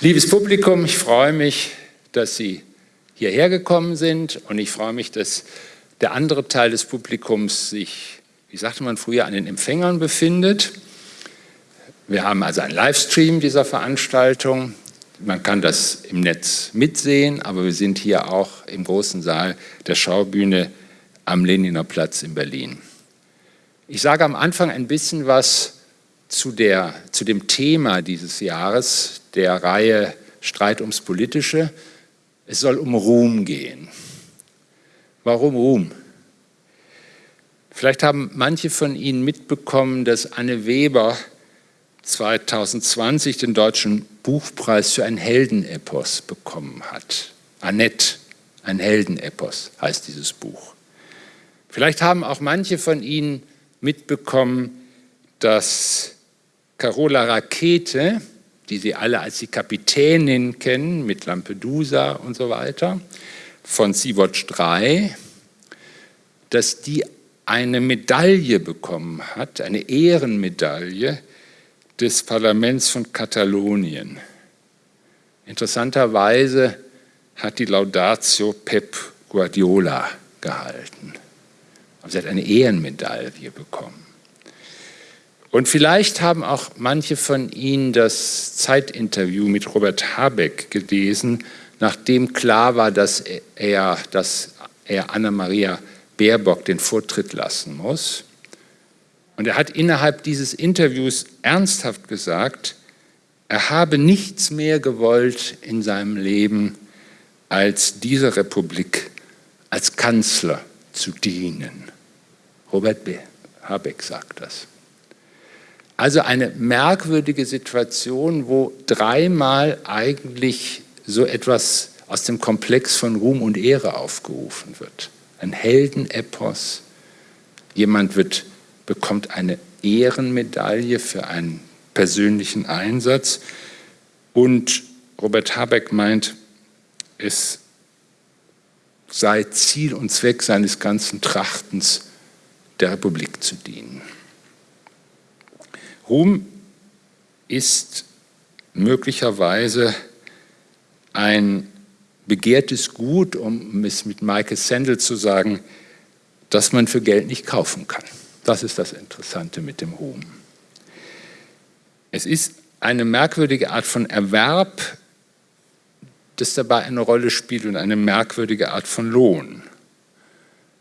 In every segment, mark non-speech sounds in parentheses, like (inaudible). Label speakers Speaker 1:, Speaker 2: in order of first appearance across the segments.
Speaker 1: Liebes Publikum, ich freue mich, dass Sie hierher gekommen sind und ich freue mich, dass der andere Teil des Publikums sich, wie sagte man früher, an den Empfängern befindet. Wir haben also einen Livestream dieser Veranstaltung. Man kann das im Netz mitsehen, aber wir sind hier auch im großen Saal der Schaubühne am Leniner Platz in Berlin. Ich sage am Anfang ein bisschen was zu, der, zu dem Thema dieses Jahres, der Reihe Streit ums Politische. Es soll um Ruhm gehen. Warum Ruhm? Vielleicht haben manche von Ihnen mitbekommen, dass Anne Weber 2020 den Deutschen Buchpreis für ein Heldenepos bekommen hat. Annette, ein Heldenepos heißt dieses Buch. Vielleicht haben auch manche von Ihnen mitbekommen, dass Carola Rakete, die Sie alle als die Kapitänin kennen, mit Lampedusa und so weiter, von Sea-Watch 3, dass die eine Medaille bekommen hat, eine Ehrenmedaille des Parlaments von Katalonien. Interessanterweise hat die Laudatio Pep Guardiola gehalten. Aber sie hat eine Ehrenmedaille bekommen. Und vielleicht haben auch manche von Ihnen das Zeitinterview mit Robert Habeck gelesen, nachdem klar war, dass er, dass er Anna-Maria Baerbock den Vortritt lassen muss. Und er hat innerhalb dieses Interviews ernsthaft gesagt, er habe nichts mehr gewollt in seinem Leben, als dieser Republik als Kanzler zu dienen. Robert Habeck sagt das. Also eine merkwürdige Situation, wo dreimal eigentlich so etwas aus dem Komplex von Ruhm und Ehre aufgerufen wird. Ein Heldenepos. Jemand wird, bekommt eine Ehrenmedaille für einen persönlichen Einsatz. Und Robert Habeck meint, es sei Ziel und Zweck seines ganzen Trachtens, der Republik zu dienen. Ruhm ist möglicherweise ein begehrtes Gut, um es mit Michael Sandel zu sagen, das man für Geld nicht kaufen kann. Das ist das Interessante mit dem Ruhm. Es ist eine merkwürdige Art von Erwerb, das dabei eine Rolle spielt und eine merkwürdige Art von Lohn.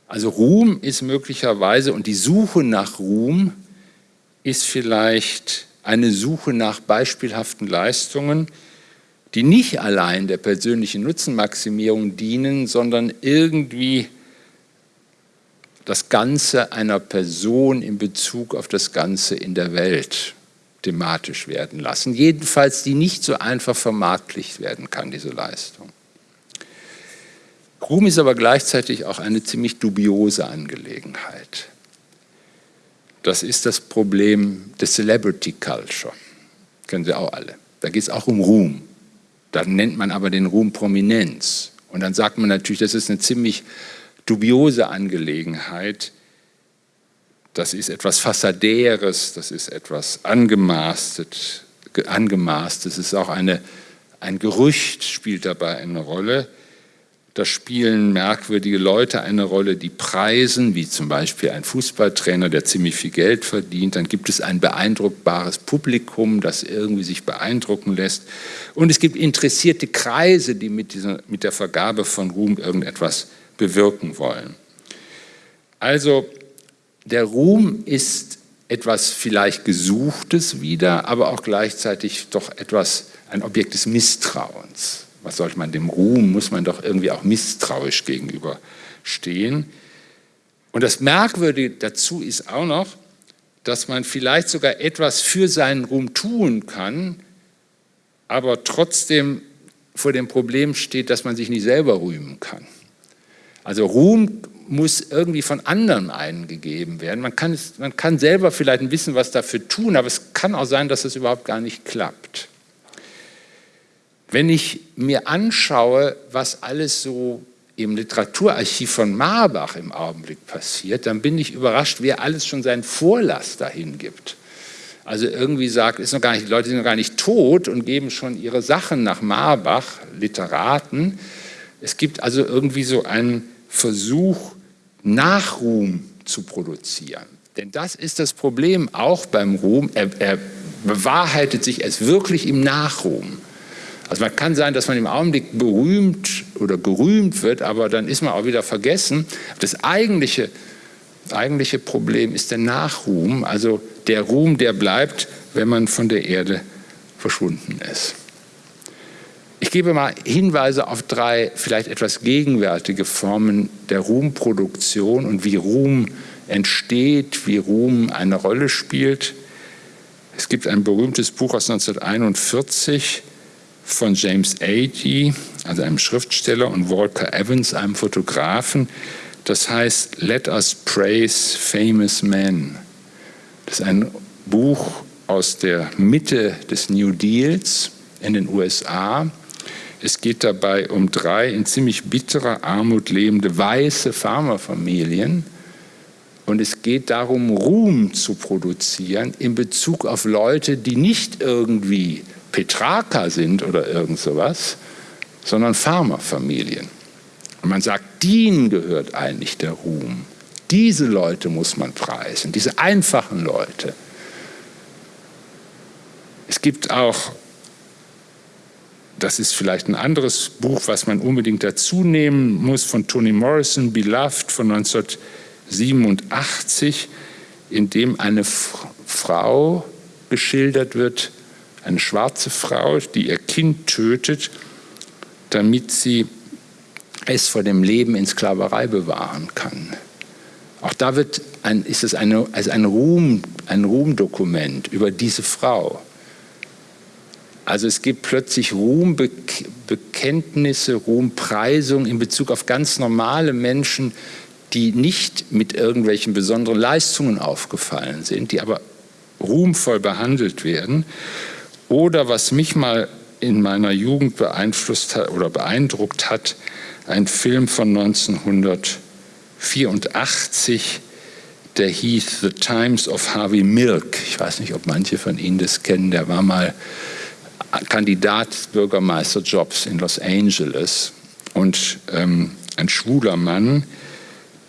Speaker 1: Also Ruhm ist möglicherweise und die Suche nach Ruhm ist vielleicht eine Suche nach beispielhaften Leistungen, die nicht allein der persönlichen Nutzenmaximierung dienen, sondern irgendwie das Ganze einer Person in Bezug auf das Ganze in der Welt thematisch werden lassen. Jedenfalls, die nicht so einfach vermarktlicht werden kann, diese Leistung. Ruhm ist aber gleichzeitig auch eine ziemlich dubiose Angelegenheit. Das ist das Problem des Celebrity Culture. Kennen Sie auch alle. Da geht es auch um Ruhm. Da nennt man aber den Ruhm Prominenz. Und dann sagt man natürlich, das ist eine ziemlich dubiose Angelegenheit. Das ist etwas Fassadäres, das ist etwas angemaßtet, angemaßt. Das ist auch eine, ein Gerücht spielt dabei eine Rolle. Da spielen merkwürdige Leute eine Rolle, die preisen, wie zum Beispiel ein Fußballtrainer, der ziemlich viel Geld verdient. Dann gibt es ein beeindruckbares Publikum, das irgendwie sich beeindrucken lässt. Und es gibt interessierte Kreise, die mit, dieser, mit der Vergabe von Ruhm irgendetwas bewirken wollen. Also der Ruhm ist etwas vielleicht Gesuchtes wieder, aber auch gleichzeitig doch etwas, ein Objekt des Misstrauens was sollte man dem Ruhm, muss man doch irgendwie auch misstrauisch gegenüberstehen. Und das Merkwürdige dazu ist auch noch, dass man vielleicht sogar etwas für seinen Ruhm tun kann, aber trotzdem vor dem Problem steht, dass man sich nicht selber rühmen kann. Also Ruhm muss irgendwie von anderen eingegeben werden. Man kann, es, man kann selber vielleicht ein bisschen was dafür tun, aber es kann auch sein, dass es überhaupt gar nicht klappt. Wenn ich mir anschaue, was alles so im Literaturarchiv von Marbach im Augenblick passiert, dann bin ich überrascht, wer alles schon seinen Vorlass dahin gibt. also irgendwie sagt, ist noch gar nicht, die Leute sind noch gar nicht tot und geben schon ihre Sachen nach Marbach, Literaten. Es gibt also irgendwie so einen Versuch, Nachruhm zu produzieren. Denn das ist das Problem auch beim Ruhm. Er, er bewahrheitet sich erst wirklich im Nachruhm. Also man kann sein, dass man im Augenblick berühmt oder gerühmt wird, aber dann ist man auch wieder vergessen. Das eigentliche, eigentliche Problem ist der Nachruhm, also der Ruhm, der bleibt, wenn man von der Erde verschwunden ist. Ich gebe mal Hinweise auf drei vielleicht etwas gegenwärtige Formen der Ruhmproduktion und wie Ruhm entsteht, wie Ruhm eine Rolle spielt. Es gibt ein berühmtes Buch aus 1941 von James Agee, also einem Schriftsteller, und Walter Evans, einem Fotografen. Das heißt Let Us Praise Famous Men. Das ist ein Buch aus der Mitte des New Deals in den USA. Es geht dabei um drei in ziemlich bitterer Armut lebende weiße Farmerfamilien. Und es geht darum, Ruhm zu produzieren in Bezug auf Leute, die nicht irgendwie Petrarca sind oder irgend sowas, sondern Farmerfamilien. Und man sagt, denen gehört eigentlich der Ruhm. Diese Leute muss man preisen, diese einfachen Leute. Es gibt auch, das ist vielleicht ein anderes Buch, was man unbedingt dazu nehmen muss, von Toni Morrison, Beloved von 1987, in dem eine Frau geschildert wird, eine schwarze Frau, die ihr Kind tötet, damit sie es vor dem Leben in Sklaverei bewahren kann. Auch da wird ein, ist es eine, also ein, Ruhm, ein Ruhmdokument über diese Frau. Also es gibt plötzlich Ruhmbekenntnisse, Ruhmpreisung in Bezug auf ganz normale Menschen, die nicht mit irgendwelchen besonderen Leistungen aufgefallen sind, die aber ruhmvoll behandelt werden. Oder was mich mal in meiner Jugend beeinflusst hat oder beeindruckt hat, ein Film von 1900 1984, der hieß The Times of Harvey Milk. Ich weiß nicht, ob manche von Ihnen das kennen. Der war mal Kandidat Bürgermeisterjobs in Los Angeles und ähm, ein schwuler Mann,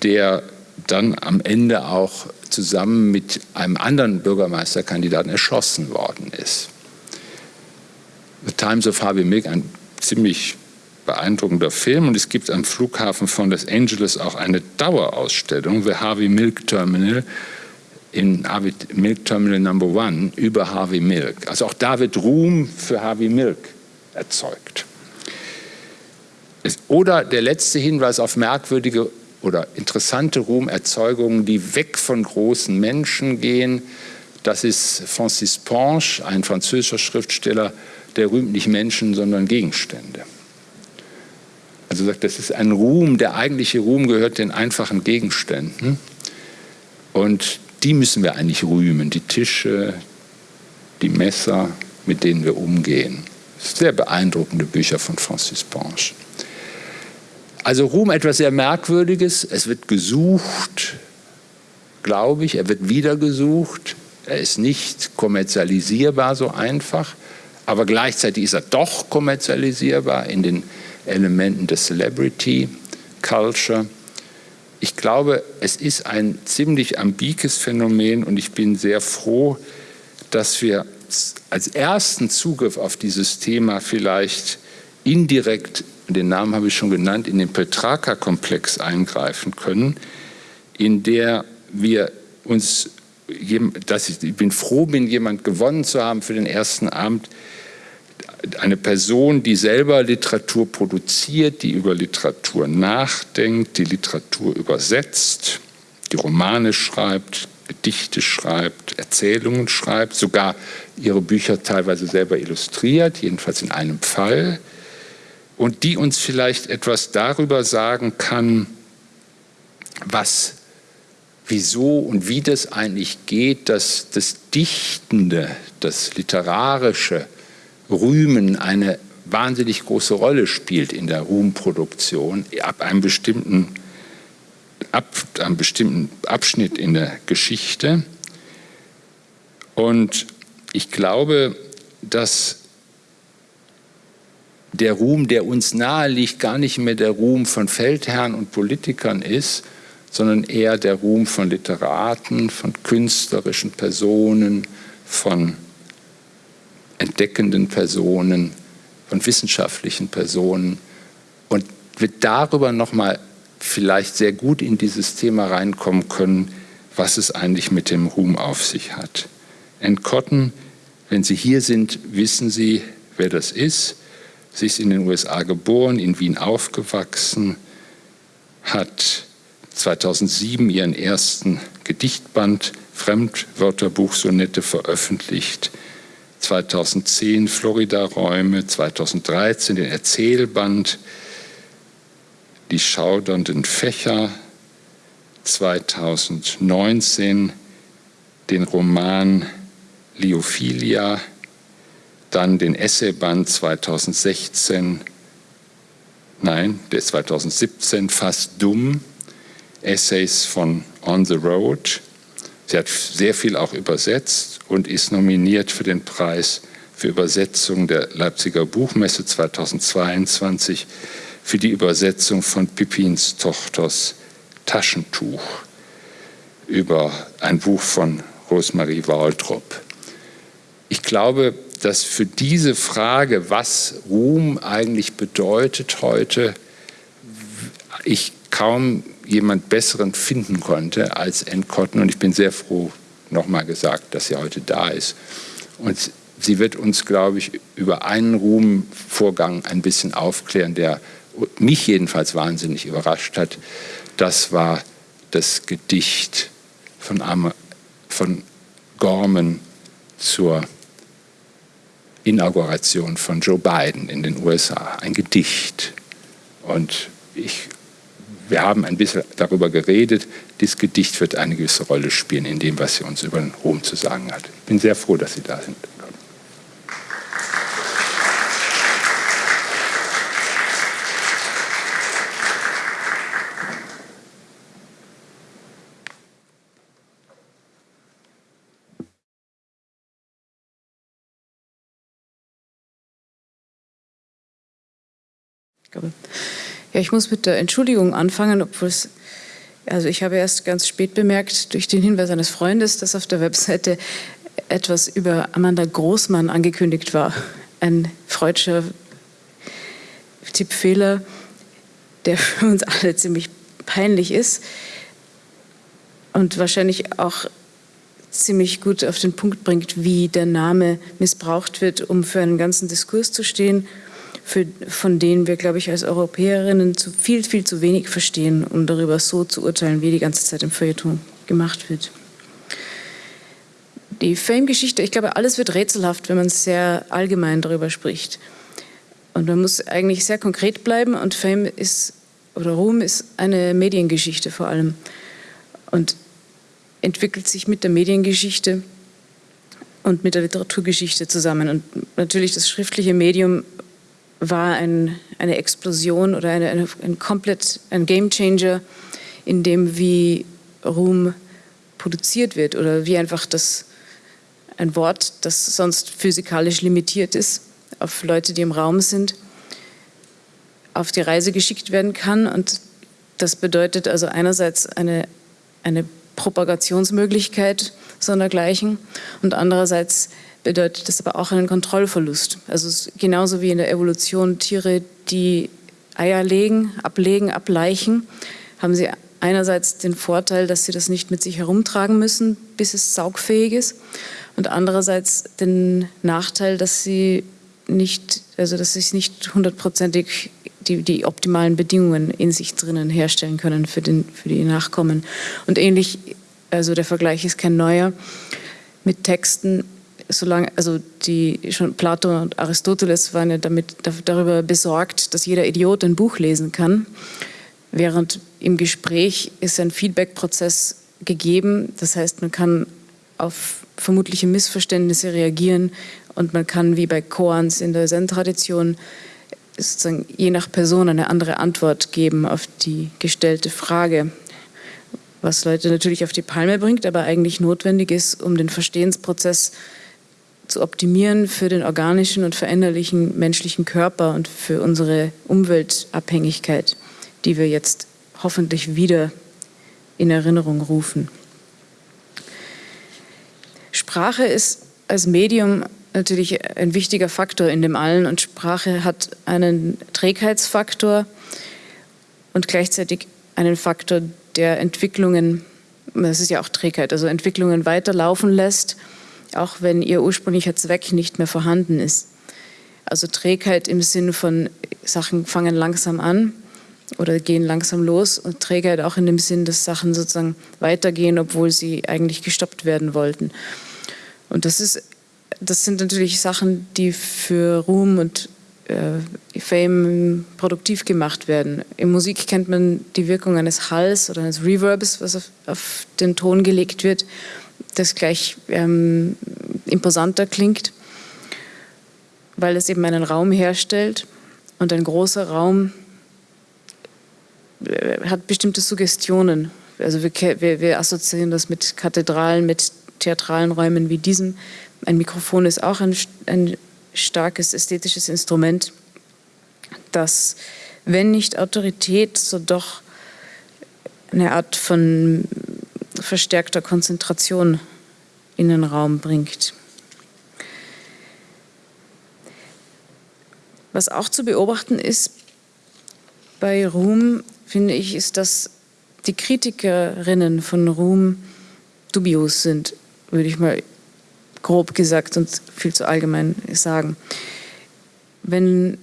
Speaker 1: der dann am Ende auch zusammen mit einem anderen Bürgermeisterkandidaten erschossen worden ist. The Times of Harvey Milk, ein ziemlich beeindruckender Film und es gibt am Flughafen von Los Angeles auch eine Dauerausstellung, The Harvey Milk Terminal, in Harvey Milk Terminal Number One über Harvey Milk. Also auch da wird Ruhm für Harvey Milk erzeugt. Oder der letzte Hinweis auf merkwürdige oder interessante Ruhmerzeugungen, die weg von großen Menschen gehen. Das ist Francis Ponge, ein französischer Schriftsteller, der rühmt nicht Menschen, sondern Gegenstände. Also sagt, das ist ein Ruhm, der eigentliche Ruhm gehört den einfachen Gegenständen. Und die müssen wir eigentlich rühmen, die Tische, die Messer, mit denen wir umgehen. Sehr beeindruckende Bücher von Francis Ponge. Also Ruhm etwas sehr Merkwürdiges. Es wird gesucht, glaube ich. Er wird wieder gesucht. Er ist nicht kommerzialisierbar so einfach. Aber gleichzeitig ist er doch kommerzialisierbar in den Elementen des Celebrity Culture. Ich glaube, es ist ein ziemlich ambikes Phänomen und ich bin sehr froh, dass wir als ersten Zugriff auf dieses Thema vielleicht indirekt, den Namen habe ich schon genannt, in den Petrarca-Komplex eingreifen können, in der wir uns, dass ich, ich bin froh bin, jemand gewonnen zu haben für den ersten Abend, eine Person, die selber Literatur produziert, die über Literatur nachdenkt, die Literatur übersetzt, die Romane schreibt, Gedichte schreibt, Erzählungen schreibt, sogar ihre Bücher teilweise selber illustriert, jedenfalls in einem Fall, und die uns vielleicht etwas darüber sagen kann, was, wieso und wie das eigentlich geht, dass das Dichtende, das Literarische, Rühmen eine wahnsinnig große Rolle spielt in der Ruhmproduktion ab einem bestimmten, ab einem bestimmten Abschnitt in der Geschichte. Und ich glaube, dass der Ruhm, der uns nahe liegt, gar nicht mehr der Ruhm von Feldherren und Politikern ist, sondern eher der Ruhm von Literaten, von künstlerischen Personen, von entdeckenden Personen, von wissenschaftlichen Personen und wir darüber nochmal vielleicht sehr gut in dieses Thema reinkommen können, was es eigentlich mit dem Ruhm auf sich hat. Ann Cotton, wenn Sie hier sind, wissen Sie, wer das ist. Sie ist in den USA geboren, in Wien aufgewachsen, hat 2007 ihren ersten Gedichtband Fremdwörterbuch Sonette veröffentlicht. 2010 Florida-Räume, 2013 den Erzählband Die schaudernden Fächer, 2019 den Roman Liophilia, dann den Essayband 2016, nein, der ist 2017, Fast Dumm, Essays von On the Road. Sie hat sehr viel auch übersetzt und ist nominiert für den Preis für Übersetzung der Leipziger Buchmesse 2022 für die Übersetzung von Pippins Tochters Taschentuch über ein Buch von Rosemarie Waldrop. Ich glaube, dass für diese Frage, was Ruhm eigentlich bedeutet heute, ich kaum jemand Besseren finden konnte als Ann Cotton. Und ich bin sehr froh, nochmal gesagt, dass sie heute da ist. Und sie wird uns, glaube ich, über einen Ruhmvorgang ein bisschen aufklären, der mich jedenfalls wahnsinnig überrascht hat. Das war das Gedicht von, Am von Gorman zur Inauguration von Joe Biden in den USA. Ein Gedicht. Und ich wir haben ein bisschen darüber geredet. Dieses Gedicht wird eine gewisse Rolle spielen in dem, was sie uns über Ruhm zu sagen hat. Ich bin sehr froh, dass Sie da sind.
Speaker 2: Ich glaube, ja, ich muss mit der Entschuldigung anfangen, obwohl es, also ich habe erst ganz spät bemerkt, durch den Hinweis eines Freundes, dass auf der Webseite etwas über Amanda Großmann angekündigt war. Ein freudscher Tippfehler, der für uns alle ziemlich peinlich ist und wahrscheinlich auch ziemlich gut auf den Punkt bringt, wie der Name missbraucht wird, um für einen ganzen Diskurs zu stehen für, von denen wir, glaube ich, als Europäerinnen zu viel, viel zu wenig verstehen, um darüber so zu urteilen, wie die ganze Zeit im Feuilleton gemacht wird. Die Fame-Geschichte, ich glaube, alles wird rätselhaft, wenn man sehr allgemein darüber spricht. Und man muss eigentlich sehr konkret bleiben und Fame ist, oder Ruhm ist eine Mediengeschichte vor allem. Und entwickelt sich mit der Mediengeschichte und mit der Literaturgeschichte zusammen. Und natürlich das schriftliche Medium war ein, eine Explosion oder eine, eine, ein komplett ein Gamechanger in dem, wie Ruhm produziert wird oder wie einfach das ein Wort, das sonst physikalisch limitiert ist, auf Leute, die im Raum sind, auf die Reise geschickt werden kann. Und das bedeutet also einerseits eine, eine Propagationsmöglichkeit sondergleichen und andererseits bedeutet das aber auch einen Kontrollverlust. Also genauso wie in der Evolution Tiere, die Eier legen, ablegen, ableichen, haben sie einerseits den Vorteil, dass sie das nicht mit sich herumtragen müssen, bis es saugfähig ist, und andererseits den Nachteil, dass sie nicht, also dass sie nicht hundertprozentig die, die optimalen Bedingungen in sich drinnen herstellen können für, den, für die Nachkommen. Und ähnlich, also der Vergleich ist kein neuer, mit Texten solange, also die schon Plato und Aristoteles waren ja damit, darüber besorgt, dass jeder Idiot ein Buch lesen kann, während im Gespräch ist ein Feedback-Prozess gegeben. Das heißt, man kann auf vermutliche Missverständnisse reagieren und man kann, wie bei Koans in der Zen-Tradition, sozusagen je nach Person eine andere Antwort geben auf die gestellte Frage, was Leute natürlich auf die Palme bringt, aber eigentlich notwendig ist, um den Verstehensprozess zu optimieren für den organischen und veränderlichen menschlichen Körper und für unsere Umweltabhängigkeit, die wir jetzt hoffentlich wieder in Erinnerung rufen. Sprache ist als Medium natürlich ein wichtiger Faktor in dem allen und Sprache hat einen Trägheitsfaktor und gleichzeitig einen Faktor, der Entwicklungen, das ist ja auch Trägheit, also Entwicklungen weiterlaufen lässt, auch wenn ihr ursprünglicher Zweck nicht mehr vorhanden ist. Also Trägheit im Sinn von Sachen fangen langsam an oder gehen langsam los und Trägheit auch in dem Sinn, dass Sachen sozusagen weitergehen, obwohl sie eigentlich gestoppt werden wollten. Und das ist, das sind natürlich Sachen, die für Ruhm und äh, Fame produktiv gemacht werden. In Musik kennt man die Wirkung eines Halls oder eines Reverbs, was auf, auf den Ton gelegt wird, das gleich ähm, imposanter klingt, weil es eben einen Raum herstellt und ein großer Raum äh, hat bestimmte Suggestionen. Also wir, wir, wir assoziieren das mit Kathedralen, mit theatralen Räumen wie diesem. Ein Mikrofon ist auch ein, ein starkes ästhetisches Instrument, das, wenn nicht Autorität, so doch eine Art von verstärkter Konzentration in den Raum bringt. Was auch zu beobachten ist bei Ruhm, finde ich, ist, dass die Kritikerinnen von Ruhm dubios sind, würde ich mal grob gesagt und viel zu allgemein sagen. Wenn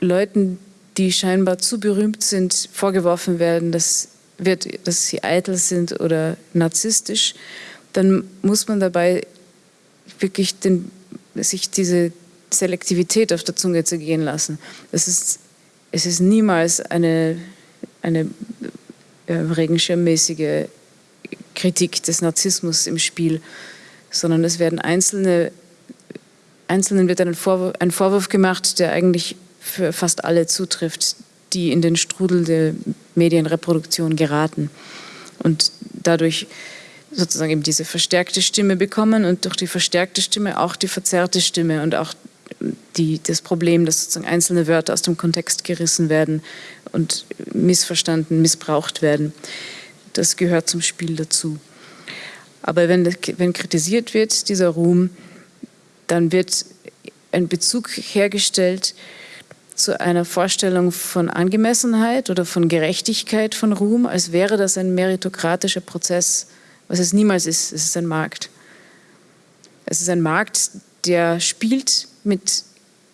Speaker 2: Leuten, die scheinbar zu berühmt sind, vorgeworfen werden, dass, wird, dass sie eitel sind oder narzisstisch, dann muss man dabei wirklich den, sich diese Selektivität auf der Zunge zergehen lassen. Das ist, es ist niemals eine, eine äh, regenschirmmäßige Kritik des Narzissmus im Spiel, sondern es werden einzelne, Einzelnen wird ein Vorwurf, ein Vorwurf gemacht, der eigentlich für fast alle zutrifft, die in den Strudel der Medienreproduktion geraten und dadurch sozusagen eben diese verstärkte Stimme bekommen und durch die verstärkte Stimme auch die verzerrte Stimme und auch die, das Problem, dass sozusagen einzelne Wörter aus dem Kontext gerissen werden und missverstanden, missbraucht werden. Das gehört zum Spiel dazu. Aber wenn, wenn kritisiert wird, dieser Ruhm, dann wird ein Bezug hergestellt zu einer Vorstellung von Angemessenheit oder von Gerechtigkeit von Ruhm, als wäre das ein meritokratischer Prozess, was es niemals ist. Es ist ein Markt. Es ist ein Markt, der spielt mit,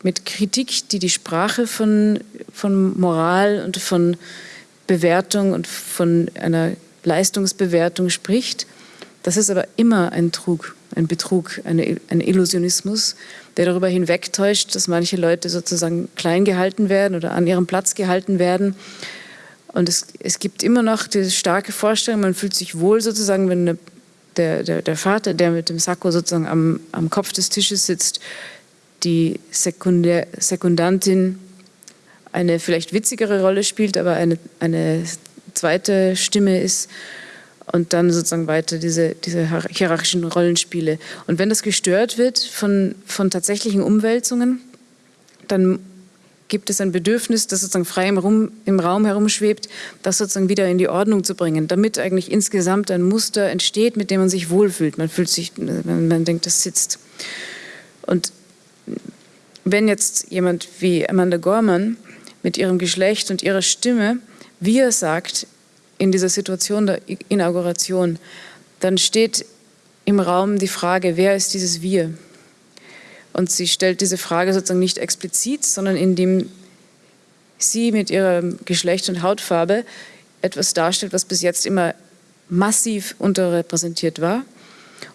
Speaker 2: mit Kritik, die die Sprache von, von Moral und von Bewertung und von einer Leistungsbewertung spricht das ist aber immer ein Trug, ein Betrug, eine, ein Illusionismus, der darüber hinwegtäuscht, dass manche Leute sozusagen klein gehalten werden oder an ihrem Platz gehalten werden. Und es, es gibt immer noch diese starke Vorstellung, man fühlt sich wohl sozusagen, wenn eine, der, der, der Vater, der mit dem Sakko sozusagen am, am Kopf des Tisches sitzt, die Sekundär, Sekundantin eine vielleicht witzigere Rolle spielt, aber eine, eine zweite Stimme ist und dann sozusagen weiter diese, diese hierarchischen Rollenspiele. Und wenn das gestört wird von, von tatsächlichen Umwälzungen, dann gibt es ein Bedürfnis, das sozusagen frei im, Rum, im Raum herumschwebt, das sozusagen wieder in die Ordnung zu bringen, damit eigentlich insgesamt ein Muster entsteht, mit dem man sich wohlfühlt. Man fühlt sich, man, man denkt, das sitzt. Und wenn jetzt jemand wie Amanda Gorman mit ihrem Geschlecht und ihrer Stimme, wie er sagt, in dieser Situation der Inauguration, dann steht im Raum die Frage, wer ist dieses Wir? Und sie stellt diese Frage sozusagen nicht explizit, sondern indem sie mit ihrem Geschlecht und Hautfarbe etwas darstellt, was bis jetzt immer massiv unterrepräsentiert war.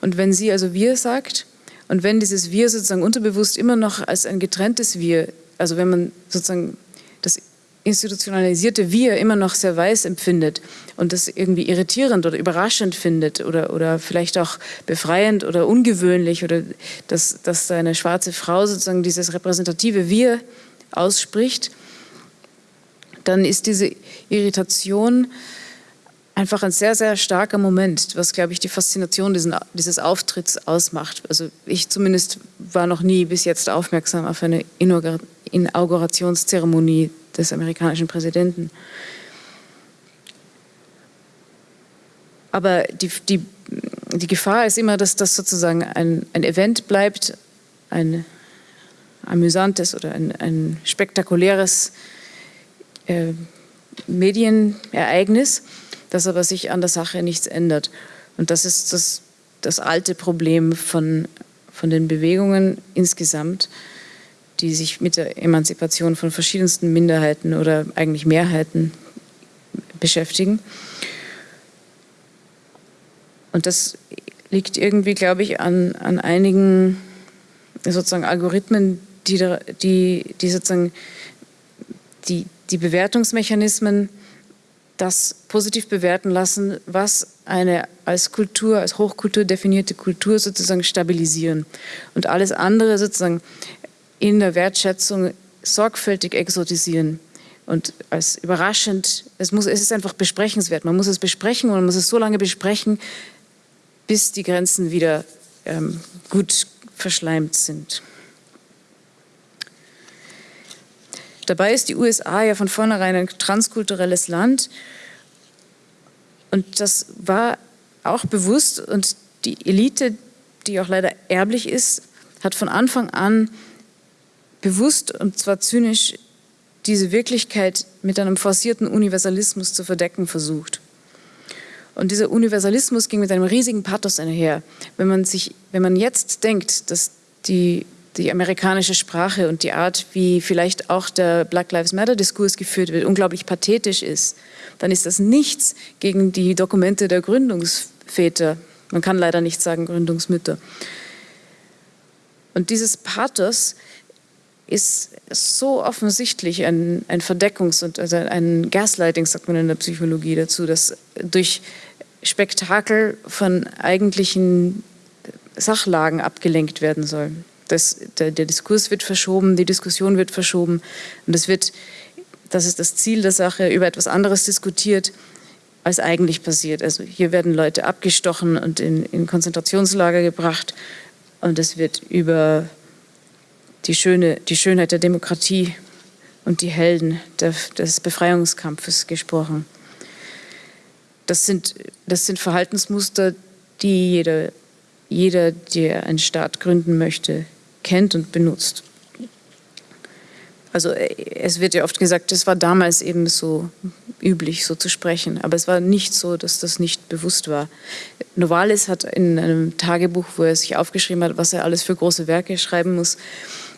Speaker 2: Und wenn sie also Wir sagt und wenn dieses Wir sozusagen unterbewusst immer noch als ein getrenntes Wir, also wenn man sozusagen das institutionalisierte Wir immer noch sehr weiß empfindet und das irgendwie irritierend oder überraschend findet oder, oder vielleicht auch befreiend oder ungewöhnlich oder dass, dass eine schwarze Frau sozusagen dieses repräsentative Wir ausspricht, dann ist diese Irritation einfach ein sehr, sehr starker Moment, was, glaube ich, die Faszination diesen, dieses Auftritts ausmacht. Also ich zumindest war noch nie bis jetzt aufmerksam auf eine Inaugurationszeremonie des amerikanischen Präsidenten. Aber die, die, die Gefahr ist immer, dass das sozusagen ein, ein Event bleibt, ein amüsantes oder ein, ein spektakuläres äh, Medienereignis dass aber sich an der Sache nichts ändert. Und das ist das, das alte Problem von, von den Bewegungen insgesamt, die sich mit der Emanzipation von verschiedensten Minderheiten oder eigentlich Mehrheiten beschäftigen. Und das liegt irgendwie, glaube ich, an, an einigen sozusagen Algorithmen, die, die, die sozusagen die, die Bewertungsmechanismen das positiv bewerten lassen, was eine als Kultur, als Hochkultur definierte Kultur sozusagen stabilisieren und alles andere sozusagen in der Wertschätzung sorgfältig exotisieren. Und als überraschend, es, muss, es ist einfach besprechenswert, man muss es besprechen und man muss es so lange besprechen, bis die Grenzen wieder ähm, gut verschleimt sind. Dabei ist die USA ja von vornherein ein transkulturelles Land. Und das war auch bewusst. Und die Elite, die auch leider erblich ist, hat von Anfang an bewusst und zwar zynisch diese Wirklichkeit mit einem forcierten Universalismus zu verdecken versucht. Und dieser Universalismus ging mit einem riesigen Pathos einher. Wenn man, sich, wenn man jetzt denkt, dass die die amerikanische Sprache und die Art, wie vielleicht auch der Black Lives Matter-Diskurs geführt wird, unglaublich pathetisch ist, dann ist das nichts gegen die Dokumente der Gründungsväter. Man kann leider nicht sagen Gründungsmütter. Und dieses Pathos ist so offensichtlich ein, ein Verdeckungs- und also ein Gaslighting, sagt man in der Psychologie dazu, dass durch Spektakel von eigentlichen Sachlagen abgelenkt werden soll. Das, der, der, Diskurs wird verschoben, die Diskussion wird verschoben und es wird, das ist das Ziel der Sache, über etwas anderes diskutiert, als eigentlich passiert. Also hier werden Leute abgestochen und in, in Konzentrationslager gebracht und es wird über die, schöne, die Schönheit der Demokratie und die Helden des Befreiungskampfes gesprochen. Das sind, das sind Verhaltensmuster, die jeder, jeder, der einen Staat gründen möchte, kennt und benutzt. Also es wird ja oft gesagt, es war damals eben so üblich, so zu sprechen. Aber es war nicht so, dass das nicht bewusst war. Novalis hat in einem Tagebuch, wo er sich aufgeschrieben hat, was er alles für große Werke schreiben muss,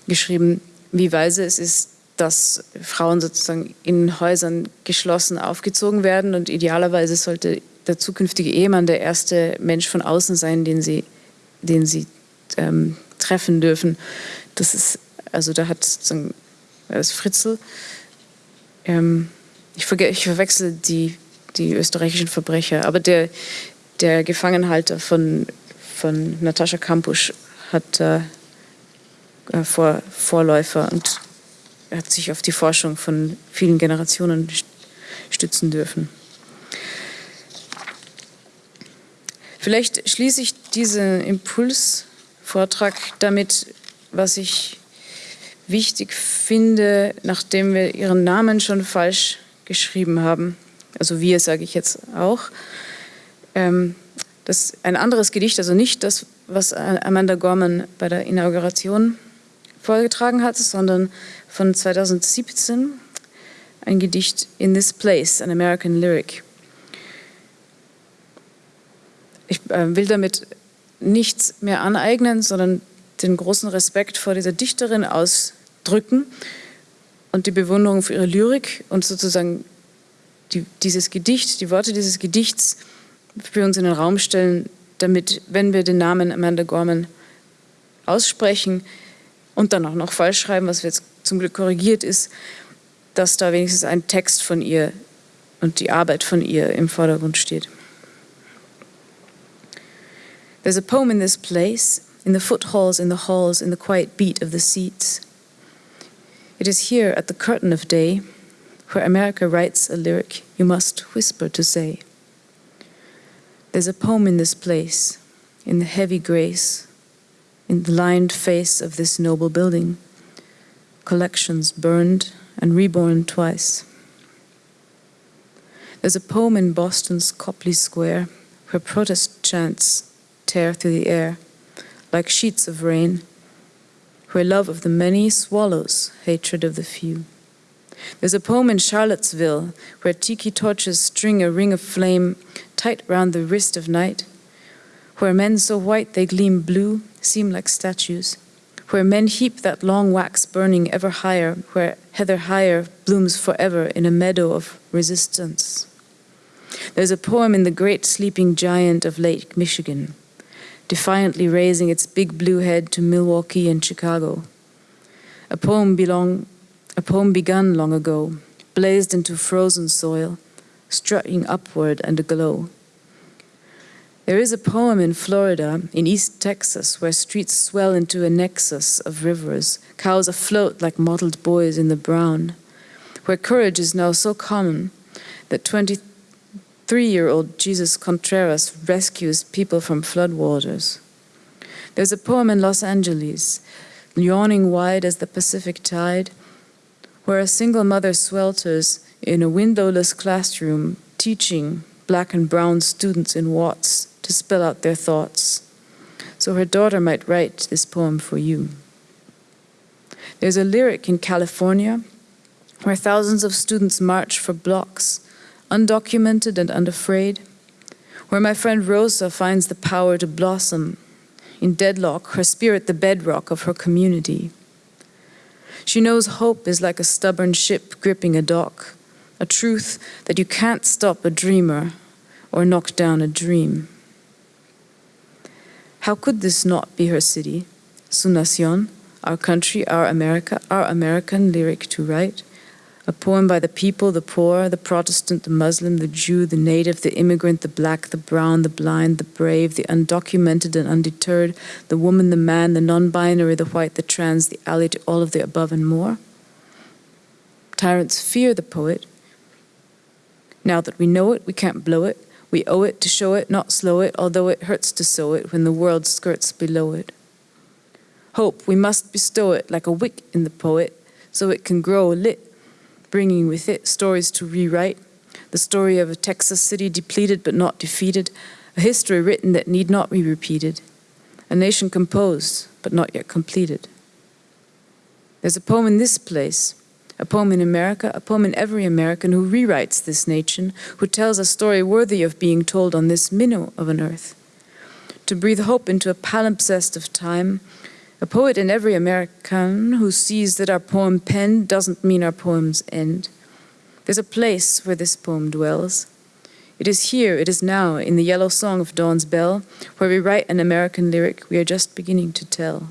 Speaker 2: geschrieben, wie weise es ist, dass Frauen sozusagen in Häusern geschlossen aufgezogen werden und idealerweise sollte der zukünftige Ehemann der erste Mensch von außen sein, den sie, den sie ähm, treffen dürfen. Das ist, also da hat sozusagen das Fritzl, ähm, ich, verge ich verwechsel die, die österreichischen Verbrecher, aber der, der Gefangenhalter von, von Natascha Kampusch hat äh, Vor, Vorläufer und hat sich auf die Forschung von vielen Generationen stützen dürfen. Vielleicht schließe ich diesen Impuls Vortrag damit, was ich wichtig finde, nachdem wir Ihren Namen schon falsch geschrieben haben, also wir sage ich jetzt auch, ähm, das ein anderes Gedicht, also nicht das, was Amanda Gorman bei der Inauguration vorgetragen hat, sondern von 2017 ein Gedicht In This Place, an American Lyric. Ich äh, will damit nichts mehr aneignen, sondern den großen Respekt vor dieser Dichterin ausdrücken und die Bewunderung für ihre Lyrik und sozusagen die, dieses Gedicht, die Worte dieses Gedichts für uns in den Raum stellen, damit, wenn wir den Namen Amanda Gorman aussprechen und dann auch noch falsch schreiben, was jetzt zum Glück korrigiert ist, dass da wenigstens ein Text von ihr und die Arbeit von ihr im Vordergrund steht. There's a poem in this place, in the foothalls, in the halls, in the quiet beat of the seats. It is here at the curtain of day, where America writes a lyric you must whisper to say. There's a poem in this place, in the heavy grace, in the lined face of this noble building, collections burned and reborn twice. There's a poem in Boston's Copley Square where protest chants tear through the air like sheets of rain, where love of the many swallows hatred of the few. There's a poem in Charlottesville where tiki torches string a ring of flame tight round the wrist of night, where men so white they gleam blue seem like statues, where men heap that long wax burning ever higher, where heather higher blooms forever in a meadow of resistance. There's a poem in the great sleeping giant of Lake Michigan, defiantly raising its big blue head to Milwaukee and Chicago. A poem belong a poem begun long ago, blazed into frozen soil, strutting upward and aglow. There is a poem in Florida, in East Texas, where streets swell into a nexus of rivers, cows afloat like mottled boys in the brown, where courage is now so common that 23 year old Jesus Contreras rescues people from floodwaters. There's a poem in Los Angeles, yawning wide as the Pacific tide, where a single mother swelters in a windowless classroom teaching black and brown students in Watts to spill out their thoughts, so her daughter might write this poem for you. There's a lyric in California where thousands of students march for blocks, undocumented and unafraid, where my friend Rosa finds the power to blossom in deadlock, her spirit the bedrock of her community. She knows hope is like a stubborn ship gripping a dock, a truth that you can't stop a dreamer or knock down a dream. How could this not be her city, su nación, our country, our America, our American lyric to write? a poem by the people, the poor, the Protestant, the Muslim, the Jew, the native, the immigrant, the black, the brown, the blind, the brave, the undocumented and undeterred, the woman, the man, the non binary, the white, the trans, the ally to all of the above and more. Tyrants fear the poet. Now that we know it, we can't blow it. We owe it to show it, not slow it, although it hurts to sow it when the world skirts below it. Hope, we must bestow it like a wick in the poet, so it can grow lit bringing with it stories to rewrite, the story of a Texas city depleted but not defeated, a history written that need not be repeated, a nation composed but not yet completed. There's a poem in this place, a poem in America, a poem in every American who rewrites this nation, who tells a story worthy of being told on this minnow of an earth. To breathe hope into a palimpsest of time, a poet in every American who sees that our poem penned doesn't mean our poems end. There's a place where this poem dwells. It is here, it is now, in the yellow song of Dawn's Bell, where we write an American lyric we are just beginning to tell.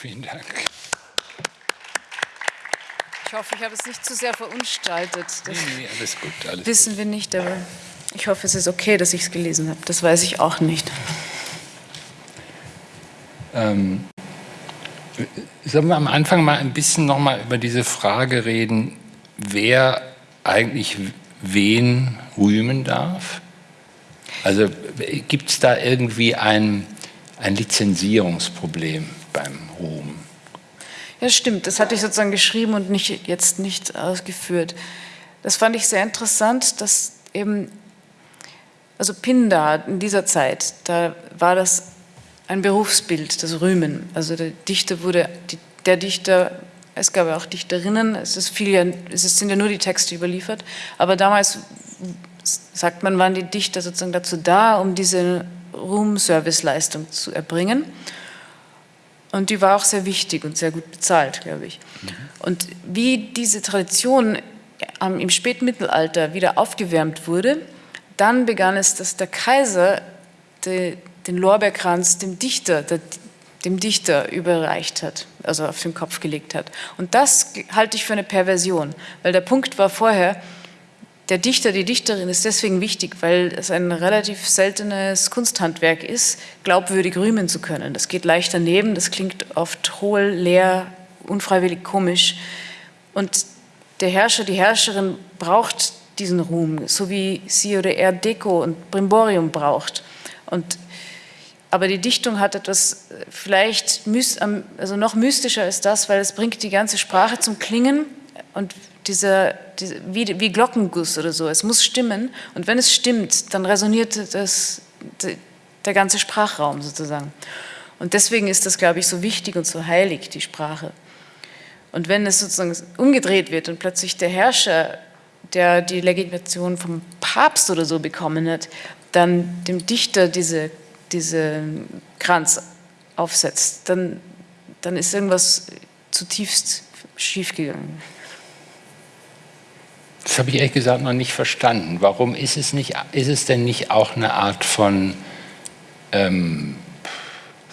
Speaker 1: Vielen Dank.
Speaker 2: Ich hoffe, ich habe es nicht zu sehr verunstaltet.
Speaker 1: Das nee, nee, alles gut. Alles
Speaker 2: wissen
Speaker 1: gut.
Speaker 2: wir nicht, aber ich hoffe, es ist okay, dass ich es gelesen habe. Das weiß ich auch nicht.
Speaker 1: Ähm, sollen wir am Anfang mal ein bisschen nochmal über diese Frage reden, wer eigentlich wen rühmen darf? Also gibt es da irgendwie ein, ein Lizenzierungsproblem beim Ruhm?
Speaker 2: Ja, stimmt. Das hatte ich sozusagen geschrieben und nicht, jetzt nicht ausgeführt. Das fand ich sehr interessant, dass eben, also Pindar in dieser Zeit, da war das ein Berufsbild, das Rühmen. Also der Dichter wurde, der Dichter, es gab ja auch Dichterinnen, es, ist viel es sind ja nur die Texte überliefert, aber damals, sagt man, waren die Dichter sozusagen dazu da, um diese Ruhmserviceleistung zu erbringen. Und die war auch sehr wichtig und sehr gut bezahlt, glaube ich. Mhm. Und wie diese Tradition im Spätmittelalter wieder aufgewärmt wurde, dann begann es, dass der Kaiser den Lorbeerkranz dem Dichter, dem Dichter überreicht hat, also auf den Kopf gelegt hat. Und das halte ich für eine Perversion, weil der Punkt war vorher, der Dichter, die Dichterin ist deswegen wichtig, weil es ein relativ seltenes Kunsthandwerk ist, glaubwürdig rühmen zu können. Das geht leicht daneben, das klingt oft hohl, leer, unfreiwillig komisch. Und der Herrscher, die Herrscherin braucht diesen Ruhm, so wie sie oder er Deko und Brimborium braucht. Und, aber die Dichtung hat etwas vielleicht also noch mystischer als das, weil es bringt die ganze Sprache zum Klingen und dieser, diese, wie, wie Glockenguss oder so. Es muss stimmen und wenn es stimmt, dann resoniert das, der ganze Sprachraum sozusagen. Und deswegen ist das, glaube ich, so wichtig und so heilig, die Sprache. Und wenn es sozusagen umgedreht wird und plötzlich der Herrscher, der die Legitimation vom Papst oder so bekommen hat, dann dem Dichter diese, diese Kranz aufsetzt, dann, dann ist irgendwas zutiefst schiefgegangen.
Speaker 1: Das habe ich ehrlich gesagt noch nicht verstanden. Warum ist es, nicht, ist es denn nicht auch eine Art von ähm,